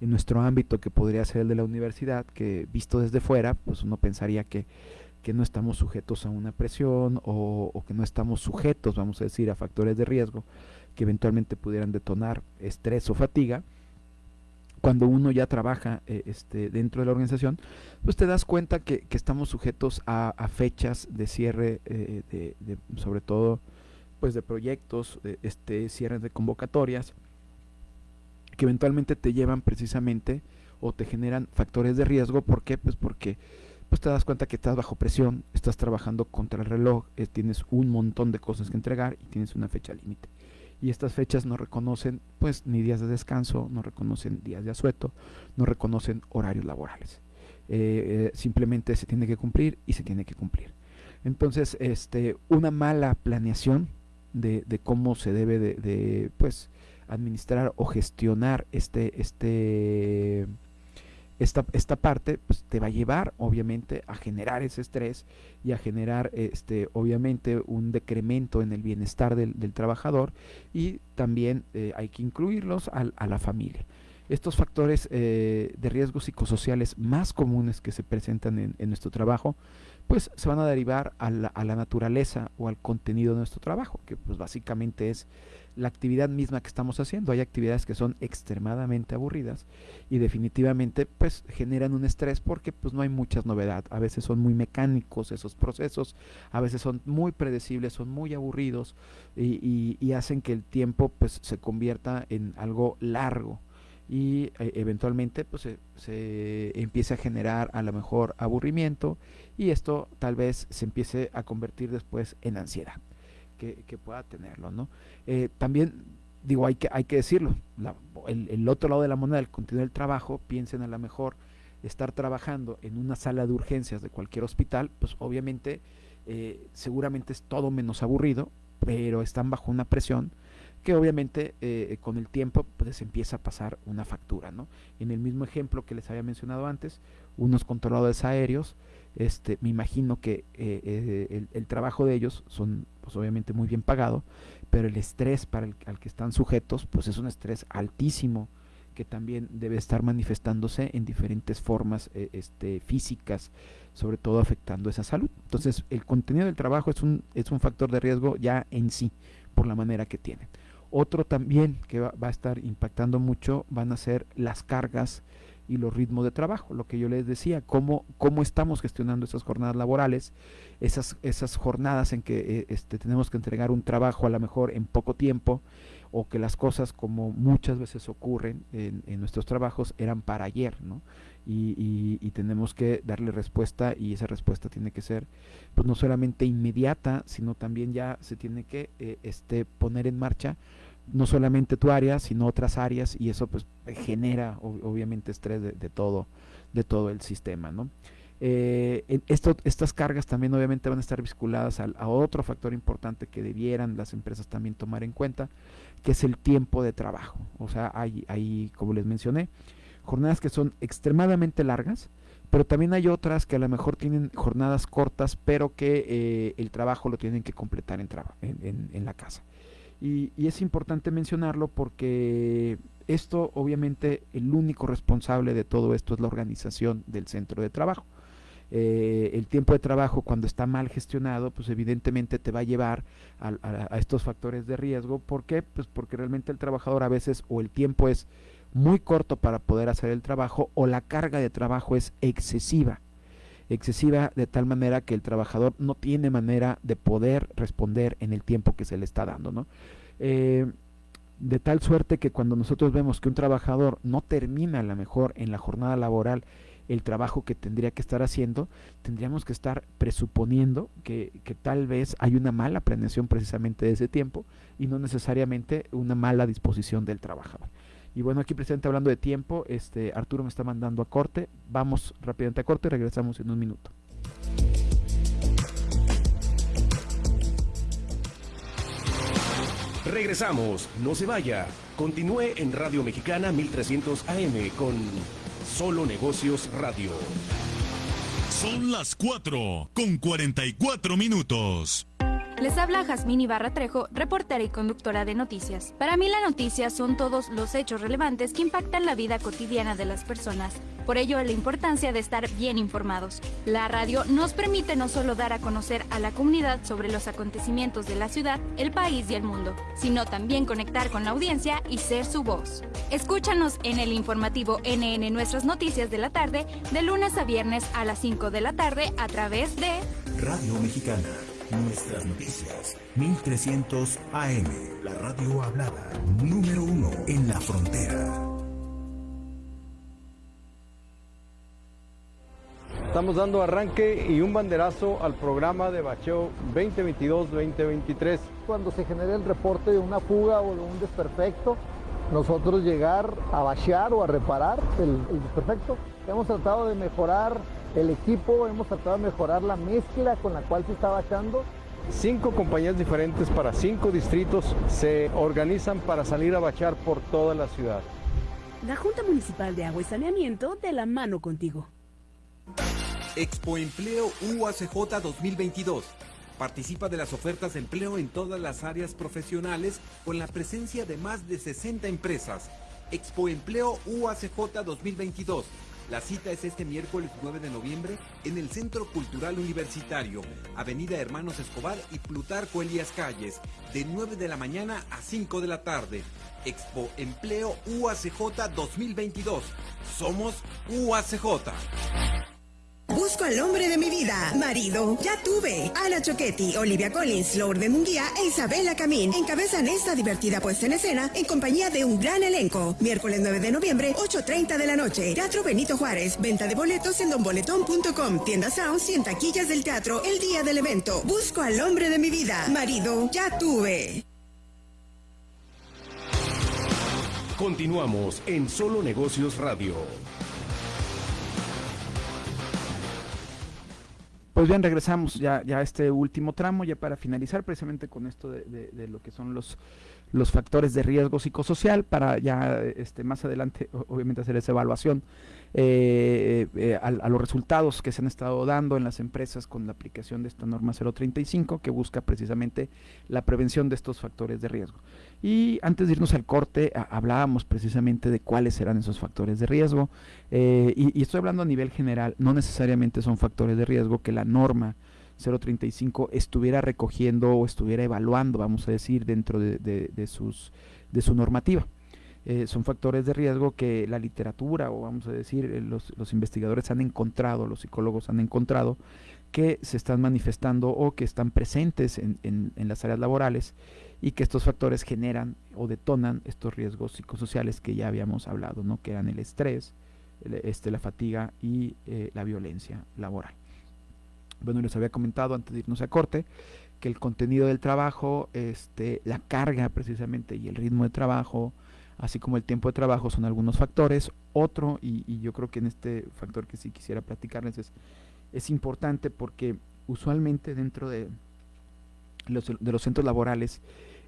en nuestro ámbito que podría ser el de la universidad, que visto desde fuera, pues uno pensaría que, que no estamos sujetos a una presión o, que no estamos sujetos, vamos a decir, a factores de riesgo que eventualmente pudieran detonar estrés o fatiga. Cuando uno ya trabaja eh, este, dentro de la organización, pues te das cuenta que, que estamos sujetos a, fechas de cierre, eh, de, sobre todo pues de proyectos, de, este, cierres de convocatorias, que eventualmente te llevan precisamente o te generan factores de riesgo. ¿Por qué? Pues porque pues te das cuenta que estás bajo presión, estás trabajando contra el reloj, eh, tienes un montón de cosas que entregar y tienes una fecha límite. Y estas fechas no reconocen pues ni días de descanso, no reconocen días de asueto, no reconocen horarios laborales. Eh, eh, simplemente se tiene que cumplir y se tiene que cumplir. Entonces, este, una mala planeación de, de cómo se debe de, de pues administrar o gestionar este, este, esta, esta parte pues, te va a llevar obviamente a generar ese estrés y a generar este obviamente un decremento en el bienestar del, trabajador y también eh, hay que incluirlos a, a, la familia. Estos factores eh, de riesgos psicosociales más comunes que se presentan en, en nuestro trabajo pues se van a derivar a la, a la, naturaleza o al contenido de nuestro trabajo, que pues básicamente es la actividad misma que estamos haciendo. Hay actividades que son extremadamente aburridas y definitivamente pues generan un estrés porque pues no hay muchas novedad. A veces son muy mecánicos esos procesos, a veces son muy predecibles, son muy aburridos y, y, y hacen que el tiempo pues se convierta en algo largo y eh, eventualmente pues se, se, empiece a generar a lo mejor aburrimiento y esto tal vez se empiece a convertir después en ansiedad que, pueda tenerlo no eh, también digo hay que hay que decirlo la, el, el, otro lado de la moneda el contenido del trabajo piensen a lo mejor estar trabajando en una sala de urgencias de cualquier hospital pues obviamente eh, seguramente es todo menos aburrido pero están bajo una presión que obviamente eh, con el tiempo pues empieza a pasar una factura, ¿no? En el mismo ejemplo que les había mencionado antes, unos controladores aéreos, este, me imagino que eh, eh, el, trabajo de ellos son pues obviamente muy bien pagado, pero el estrés para el al que están sujetos pues es un estrés altísimo que también debe estar manifestándose en diferentes formas eh, este, físicas, sobre todo afectando esa salud. Entonces, el contenido del trabajo es un, es un factor de riesgo ya en sí, por la manera que tienen. Otro también que va, va, a estar impactando mucho van a ser las cargas y los ritmos de trabajo, lo que yo les decía, cómo, cómo estamos gestionando esas jornadas laborales, esas, esas jornadas en que eh, este, tenemos que entregar un trabajo a lo mejor en poco tiempo, o que las cosas como muchas veces ocurren en, nuestros trabajos eran para ayer, ¿no? Y, y, y, tenemos que darle respuesta y esa respuesta tiene que ser pues no solamente inmediata, sino también ya se tiene que eh, este, poner en marcha no solamente tu área, sino otras áreas y eso pues genera obviamente estrés de, todo, de todo el sistema, ¿no? Eh, estas cargas también obviamente van a estar vinculadas a, a, otro factor importante que debieran las empresas también tomar en cuenta, que es el tiempo de trabajo. O sea, hay, hay como les mencioné, jornadas que son extremadamente largas, pero también hay otras que a lo mejor tienen jornadas cortas, pero que eh, el trabajo lo tienen que completar en, en, en, en la casa. Y, y, es importante mencionarlo porque esto, obviamente, el único responsable de todo esto es la organización del centro de trabajo. Eh, el tiempo de trabajo cuando está mal gestionado, pues evidentemente te va a llevar a, a, estos factores de riesgo. ¿Por qué? Pues porque realmente el trabajador a veces o el tiempo es muy corto para poder hacer el trabajo o la carga de trabajo es excesiva. Excesiva de tal manera que el trabajador no tiene manera de poder responder en el tiempo que se le está dando, ¿no? Eh, de tal suerte que cuando nosotros vemos que un trabajador no termina a lo mejor en la jornada laboral el trabajo que tendría que estar haciendo, tendríamos que estar presuponiendo que, que, tal vez hay una mala planeación precisamente de ese tiempo y no necesariamente una mala disposición del trabajador. Y bueno, aquí presidente hablando de tiempo, este Arturo me está mandando a corte. Vamos rápidamente a corte y regresamos en un minuto. Regresamos, no se vaya. Continúe en Radio Mexicana 1300 AM con Solo Negocios Radio. Son las 4 con 44 minutos. Les habla Jazmín Ibarra Trejo, reportera y conductora de noticias. Para mí la noticia son todos los hechos relevantes que impactan la vida cotidiana de las personas. Por ello, la importancia de estar bien informados. La radio nos permite no solo dar a conocer a la comunidad sobre los acontecimientos de la ciudad, el país y el mundo, sino también conectar con la audiencia y ser su voz. Escúchanos en el informativo NN Nuestras Noticias de la tarde, de lunes a viernes a las 5 de la tarde a través de Radio Mexicana. Nuestras noticias, 1300 AM, la radio hablada, número uno en la frontera. Estamos dando arranque y un banderazo al programa de bacheo 2022-2023. Cuando se genere el reporte de una fuga o de un desperfecto, nosotros llegar a bachear o a reparar el, el desperfecto. Hemos tratado de mejorar el equipo, hemos tratado de mejorar la mezcla con la cual se está bachando. Cinco compañías diferentes para cinco distritos se organizan para salir a bachar por toda la ciudad. La Junta Municipal de Agua y Saneamiento de la mano contigo. Expo Empleo UACJ 2022. Participa de las ofertas de empleo en todas las áreas profesionales con la presencia de más de 60 empresas. Expo Empleo UACJ 2022 la cita es este miércoles 9 de noviembre en el Centro Cultural Universitario, Avenida Hermanos Escobar y Plutarco Elías Calles, de 9 de la mañana a 5 de la tarde. Expo Empleo UACJ 2022. Somos UACJ. Busco al hombre de mi vida. Marido, ya tuve. Ana Choquetti, Olivia Collins, Lourdes Munguía e Isabela Camín encabezan esta divertida puesta en escena en compañía de un gran elenco. Miércoles 9 de noviembre, 8.30 de la noche. Teatro Benito Juárez. Venta de boletos en donboletón.com. Tienda Sounds y en taquillas del teatro el día del evento. Busco al hombre de mi vida. Marido, ya tuve. Continuamos en Solo Negocios Radio. Pues bien, regresamos ya, ya a este último tramo, ya para finalizar precisamente con esto de, de, de lo que son los, factores de riesgo psicosocial, para ya este, más adelante obviamente hacer esa evaluación eh, eh, a, a, los resultados que se han estado dando en las empresas con la aplicación de esta norma 035 que busca precisamente la prevención de estos factores de riesgo. Y antes de irnos al corte, hablábamos precisamente de cuáles serán esos factores de riesgo. Eh, y, y, estoy hablando a nivel general, no necesariamente son factores de riesgo que la norma 035 estuviera recogiendo o estuviera evaluando, vamos a decir, dentro de, sus, de su normativa. Eh, son factores de riesgo que la literatura o vamos a decir eh, los, los, investigadores han encontrado, los psicólogos han encontrado que se están manifestando o que están presentes en, en, en las áreas laborales y que estos factores generan o detonan estos riesgos psicosociales que ya habíamos hablado, ¿no? que eran el estrés, este, la fatiga y eh, la violencia laboral. Bueno, les había comentado antes de irnos a corte que el contenido del trabajo, este, la carga precisamente y el ritmo de trabajo, así como el tiempo de trabajo son algunos factores. Otro, y, y yo creo que en este factor que sí quisiera platicarles es, es importante porque usualmente dentro de de los centros laborales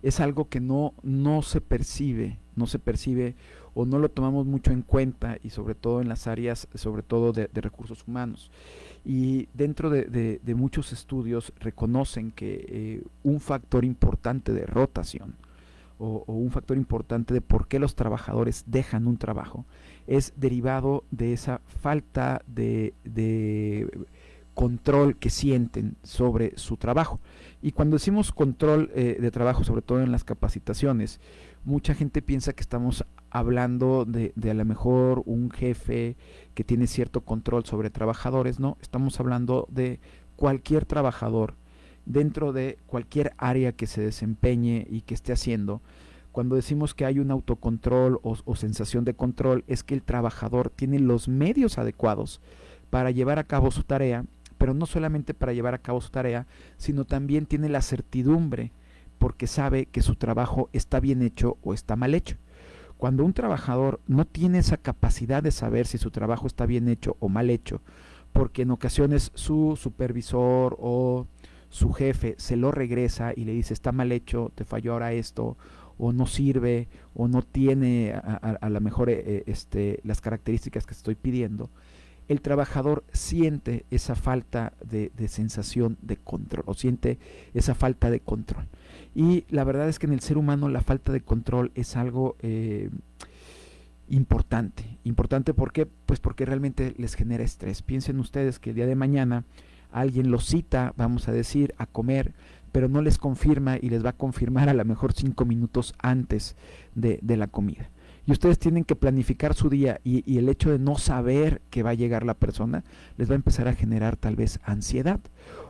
es algo que no, no se percibe, no se percibe o no lo tomamos mucho en cuenta y sobre todo en las áreas, sobre todo de, recursos humanos. Y dentro de, muchos estudios reconocen que eh, un factor importante de rotación o, un factor importante de por qué los trabajadores dejan un trabajo es derivado de esa falta de control que sienten sobre su trabajo. Y cuando decimos control eh, de trabajo, sobre todo en las capacitaciones, mucha gente piensa que estamos hablando de, de, a lo mejor un jefe que tiene cierto control sobre trabajadores, no, estamos hablando de cualquier trabajador dentro de cualquier área que se desempeñe y que esté haciendo, Cuando decimos que hay un autocontrol o, sensación de control, es que el trabajador tiene los medios adecuados para llevar a cabo su tarea, pero no solamente para llevar a cabo su tarea, sino también tiene la certidumbre porque sabe que su trabajo está bien hecho o está mal hecho. Cuando un trabajador no tiene esa capacidad de saber si su trabajo está bien hecho o mal hecho, porque en ocasiones su supervisor o su jefe se lo regresa y le dice está mal hecho, te falló ahora esto, o no sirve, o no tiene a, lo mejor eh, este, las características que estoy pidiendo, el trabajador siente esa falta de, sensación de control, o siente esa falta de control. Y la verdad es que en el ser humano la falta de control es algo eh, importante. Importante ¿por qué? Pues porque realmente les genera estrés. Piensen ustedes que el día de mañana alguien los cita, vamos a decir, a comer, pero no les confirma y les va a confirmar a lo mejor cinco minutos antes de, de la comida y ustedes tienen que planificar su día y, el hecho de no saber que va a llegar la persona les va a empezar a generar tal vez ansiedad.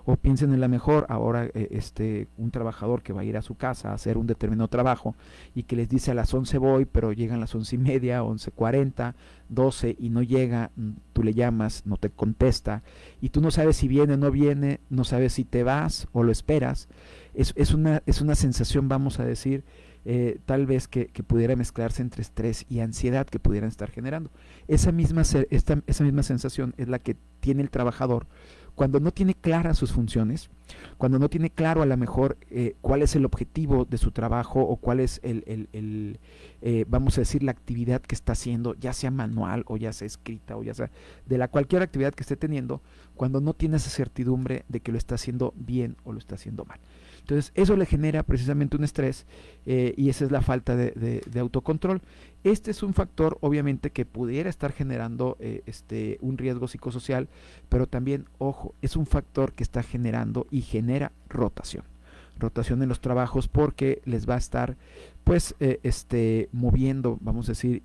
O piensen en la mejor ahora eh, este un trabajador que va a ir a su casa a hacer un determinado trabajo y que les dice a las 11 voy pero llegan las once y media 11.40 12 y no llega mm, tú le llamas no te contesta y tú no sabes si viene o no viene no sabes si te vas o lo esperas es, es una es una sensación vamos a decir eh, tal vez que, pudiera mezclarse entre estrés y ansiedad que pudieran estar generando. Esa misma, esa misma sensación es la que tiene el trabajador cuando no tiene claras sus funciones, cuando no tiene claro a lo mejor eh, cuál es el objetivo de su trabajo o cuál es el, el, eh, vamos a decir, la actividad que está haciendo, ya sea manual o ya sea escrita o ya sea de la cualquier actividad que esté teniendo, cuando no tiene esa certidumbre de que lo está haciendo bien o lo está haciendo mal. Entonces, eso le genera precisamente un estrés eh, y esa es la falta de, autocontrol. Este es un factor, obviamente, que pudiera estar generando eh, este, un riesgo psicosocial, pero también, ojo, es un factor que está generando y genera rotación rotación en los trabajos porque les va a estar pues eh, este moviendo vamos a decir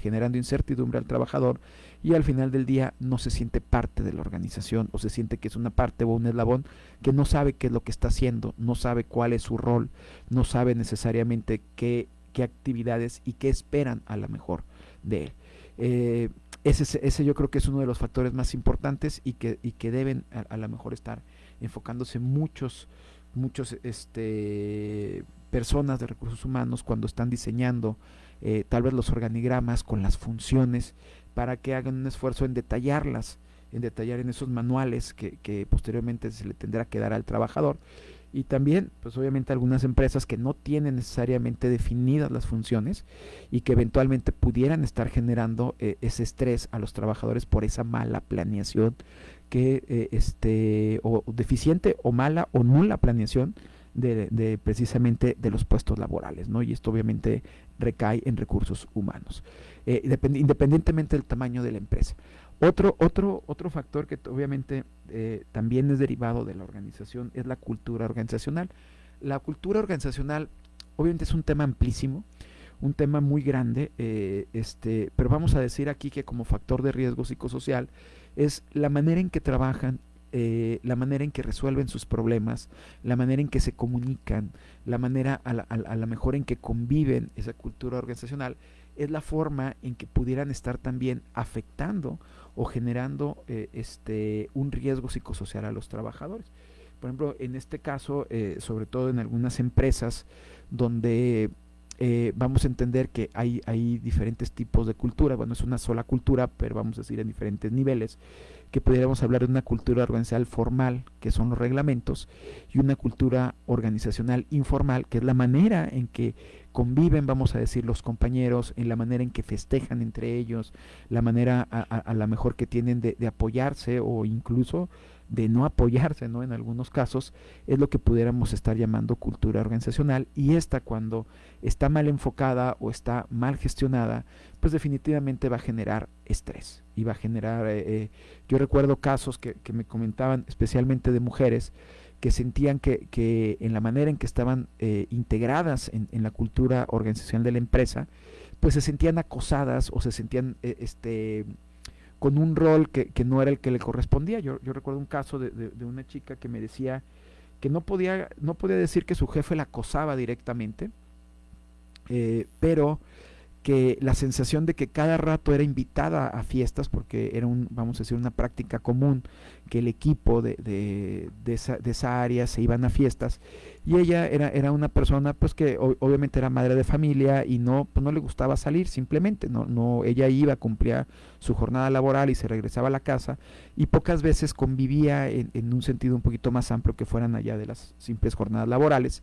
generando incertidumbre al trabajador y al final del día no se siente parte de la organización o se siente que es una parte o un eslabón que no sabe qué es lo que está haciendo, no sabe cuál es su rol, no sabe necesariamente qué, qué actividades y qué esperan a lo mejor de él. Eh, ese, ese, yo creo que es uno de los factores más importantes y que, y que deben a, lo mejor estar enfocándose muchos, muchos este, personas de recursos humanos cuando están diseñando eh, tal vez los organigramas con las funciones para que hagan un esfuerzo en detallarlas, en detallar en esos manuales que, posteriormente se le tendrá que dar al trabajador. Y también, pues obviamente algunas empresas que no tienen necesariamente definidas las funciones y que eventualmente pudieran estar generando eh, ese estrés a los trabajadores por esa mala planeación que eh, este o deficiente o mala o nula planeación de, precisamente de los puestos laborales, ¿no? Y esto obviamente recae en recursos humanos, eh, independientemente del tamaño de la empresa. Otro, otro, otro factor que obviamente eh, también es derivado de la organización es la cultura organizacional. La cultura organizacional obviamente es un tema amplísimo, un tema muy grande, eh, este, pero vamos a decir aquí que como factor de riesgo psicosocial es la manera en que trabajan la manera en que resuelven sus problemas, la manera en que se comunican, la manera a la, mejor en que conviven esa cultura organizacional, es la forma en que pudieran estar también afectando o generando eh, este, un riesgo psicosocial a los trabajadores. Por ejemplo, en este caso, eh, sobre todo en algunas empresas donde vamos a entender que hay, hay diferentes tipos de cultura, bueno, es una sola cultura, pero vamos a decir en diferentes niveles que pudiéramos hablar de una cultura organizacional formal, que son los reglamentos, y una cultura organizacional informal, que es la manera en que conviven, vamos a decir, los compañeros, en la manera en que festejan entre ellos, la manera a, la mejor que tienen de, apoyarse o incluso de no apoyarse, ¿no? En algunos casos es lo que pudiéramos estar llamando cultura organizacional y esta cuando está mal enfocada o está mal gestionada, pues definitivamente va a generar estrés y va a generar, eh, eh, yo recuerdo casos que, me comentaban especialmente de mujeres que sentían que, que en la manera en que estaban eh, integradas en, en, la cultura organizacional de la empresa, pues se sentían acosadas o se sentían este con un rol que, que, no era el que le correspondía. Yo, yo recuerdo un caso de, de, una chica que me decía que no podía, no podía decir que su jefe la acosaba directamente, eh, pero que la sensación de que cada rato era invitada a fiestas, porque era un, vamos a decir, una práctica común, que el equipo de, de, de, esa, de esa, área se iban a fiestas, y ella era, era una persona pues que obviamente era madre de familia y no, pues no le gustaba salir simplemente, no, no, ella iba, cumplía su jornada laboral y se regresaba a la casa, y pocas veces convivía en, en un sentido un poquito más amplio que fueran allá de las simples jornadas laborales,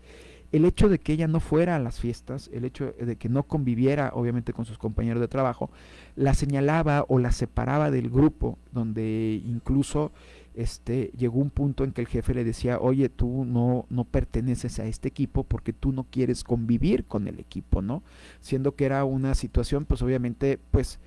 el hecho de que ella no fuera a las fiestas, el hecho de que no conviviera obviamente con sus compañeros de trabajo, la señalaba o la separaba del grupo, donde incluso este, llegó un punto en que el jefe le decía, oye, tú no, no perteneces a este equipo porque tú no quieres convivir con el equipo, ¿no? Siendo que era una situación, pues obviamente, pues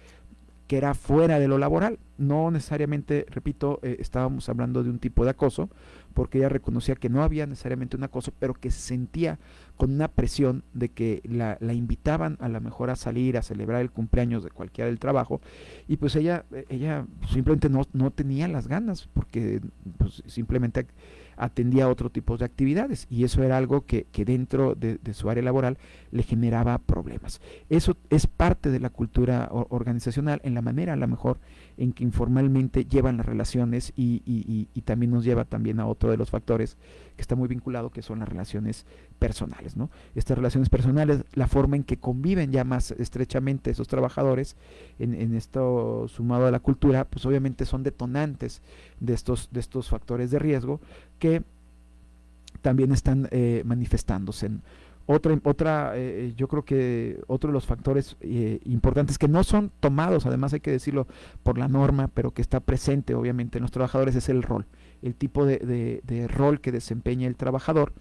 que era fuera de lo laboral. No necesariamente, repito, eh, estábamos hablando de un tipo de acoso, porque ella reconocía que no había necesariamente un acoso, pero que se sentía con una presión de que la, la, invitaban a lo mejor a salir, a celebrar el cumpleaños de cualquiera del trabajo, y pues ella, ella simplemente no, no tenía las ganas, porque pues, simplemente atendía otro tipo de actividades y eso era algo que, que dentro de, de, su área laboral le generaba problemas. Eso es parte de la cultura organizacional en la manera a lo mejor en que informalmente llevan las relaciones y, y, también nos lleva también a otro de los factores que está muy vinculado que son las relaciones personales. ¿no? Estas relaciones personales, la forma en que conviven ya más estrechamente esos trabajadores en, en esto sumado a la cultura, pues obviamente son detonantes de estos, de estos factores de riesgo que también están eh, manifestándose. En otra, otra eh, yo creo que otro de los factores eh, importantes que no son tomados, además hay que decirlo por la norma, pero que está presente obviamente en los trabajadores es el rol, el tipo de, de, rol que desempeña el trabajador.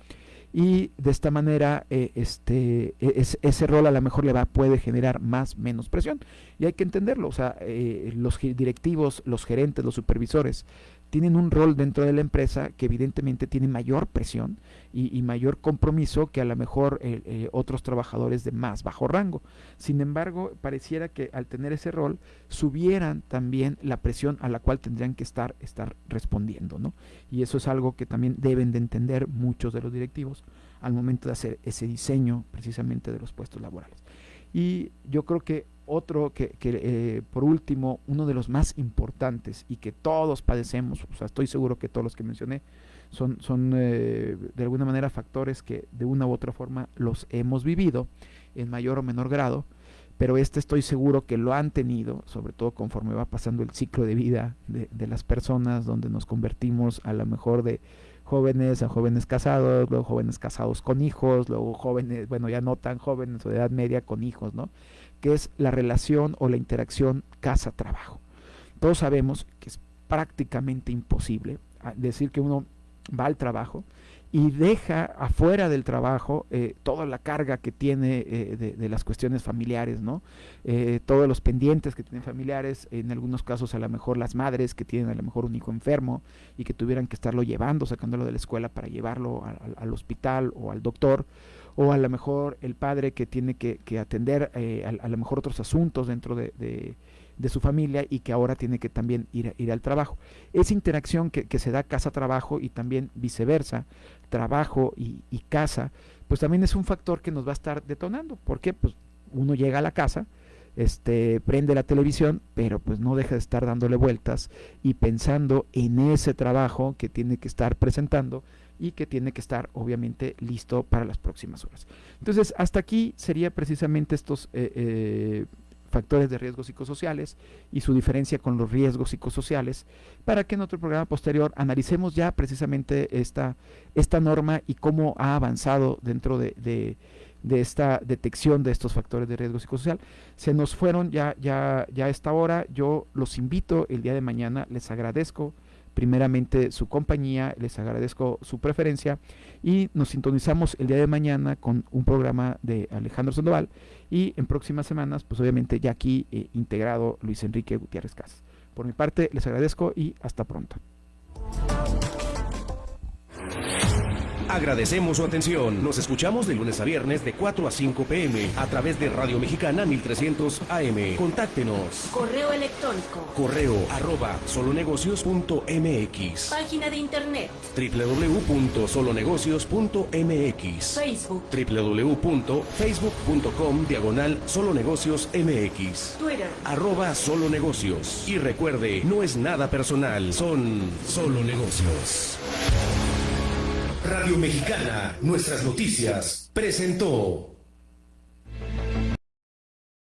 Y de esta manera eh, este es, ese rol a lo mejor le va puede generar más menos presión. Y hay que entenderlo o sea eh, los directivos los gerentes los supervisores tienen un rol dentro de la empresa que evidentemente tiene mayor presión y, mayor compromiso que a lo mejor eh, eh, otros trabajadores de más bajo rango. Sin embargo, pareciera que al tener ese rol subieran también la presión a la cual tendrían que estar, estar respondiendo. ¿no? Y eso es algo que también deben de entender muchos de los directivos al momento de hacer ese diseño precisamente de los puestos laborales. Y yo creo que otro que, que eh, por último, uno de los más importantes y que todos padecemos, o sea, estoy seguro que todos los que mencioné son, son eh, de alguna manera factores que de una u otra forma los hemos vivido en mayor o menor grado, pero este estoy seguro que lo han tenido, sobre todo conforme va pasando el ciclo de vida de, de las personas, donde nos convertimos a lo mejor de jóvenes a jóvenes casados, luego jóvenes casados con hijos, luego jóvenes, bueno, ya no tan jóvenes o de edad media con hijos, ¿no? que es la relación o la interacción casa-trabajo. Todos sabemos que es prácticamente imposible ah, decir que uno va al trabajo y deja afuera del trabajo eh, toda la carga que tiene eh, de, las cuestiones familiares, ¿no? Eh, todos los pendientes que tienen familiares, en algunos casos a lo mejor las madres que tienen a lo mejor un hijo enfermo y que tuvieran que estarlo llevando, sacándolo de la escuela para llevarlo al hospital o al doctor, o a lo mejor el padre que tiene que, que atender eh, a, lo mejor otros asuntos dentro de, de, de, su familia y que ahora tiene que también ir, ir al trabajo. Esa interacción que, que se da casa-trabajo y también viceversa, trabajo y, y, casa, pues también es un factor que nos va a estar detonando. ¿Por qué? Pues uno llega a la casa, este, prende la televisión, pero pues no deja de estar dándole vueltas y pensando en ese trabajo que tiene que estar presentando y que tiene que estar obviamente listo para las próximas horas. Entonces, hasta aquí sería precisamente estos eh, eh, factores de riesgos psicosociales y su diferencia con los riesgos psicosociales, para que en otro programa posterior analicemos ya precisamente esta, esta norma y cómo ha avanzado dentro de, de, de esta detección de estos factores de riesgo psicosocial. Se nos fueron ya, ya, ya a esta hora, yo los invito el día de mañana, les agradezco primeramente su compañía, les agradezco su preferencia y nos sintonizamos el día de mañana con un programa de Alejandro Sandoval y en próximas semanas, pues obviamente ya aquí eh, integrado Luis Enrique Gutiérrez Casas. Por mi parte, les agradezco y hasta pronto. Agradecemos su atención. Nos escuchamos de lunes a viernes de 4 a 5 pm a través de Radio Mexicana 1300 AM. Contáctenos. Correo electrónico. Correo arroba solonegocios.mx. Página de internet. www.solonegocios.mx. Facebook. www.facebook.com diagonal solonegocios mx. Twitter. Arroba solo negocios. Y recuerde, no es nada personal, son solo negocios. Radio Mexicana, nuestras noticias, presentó.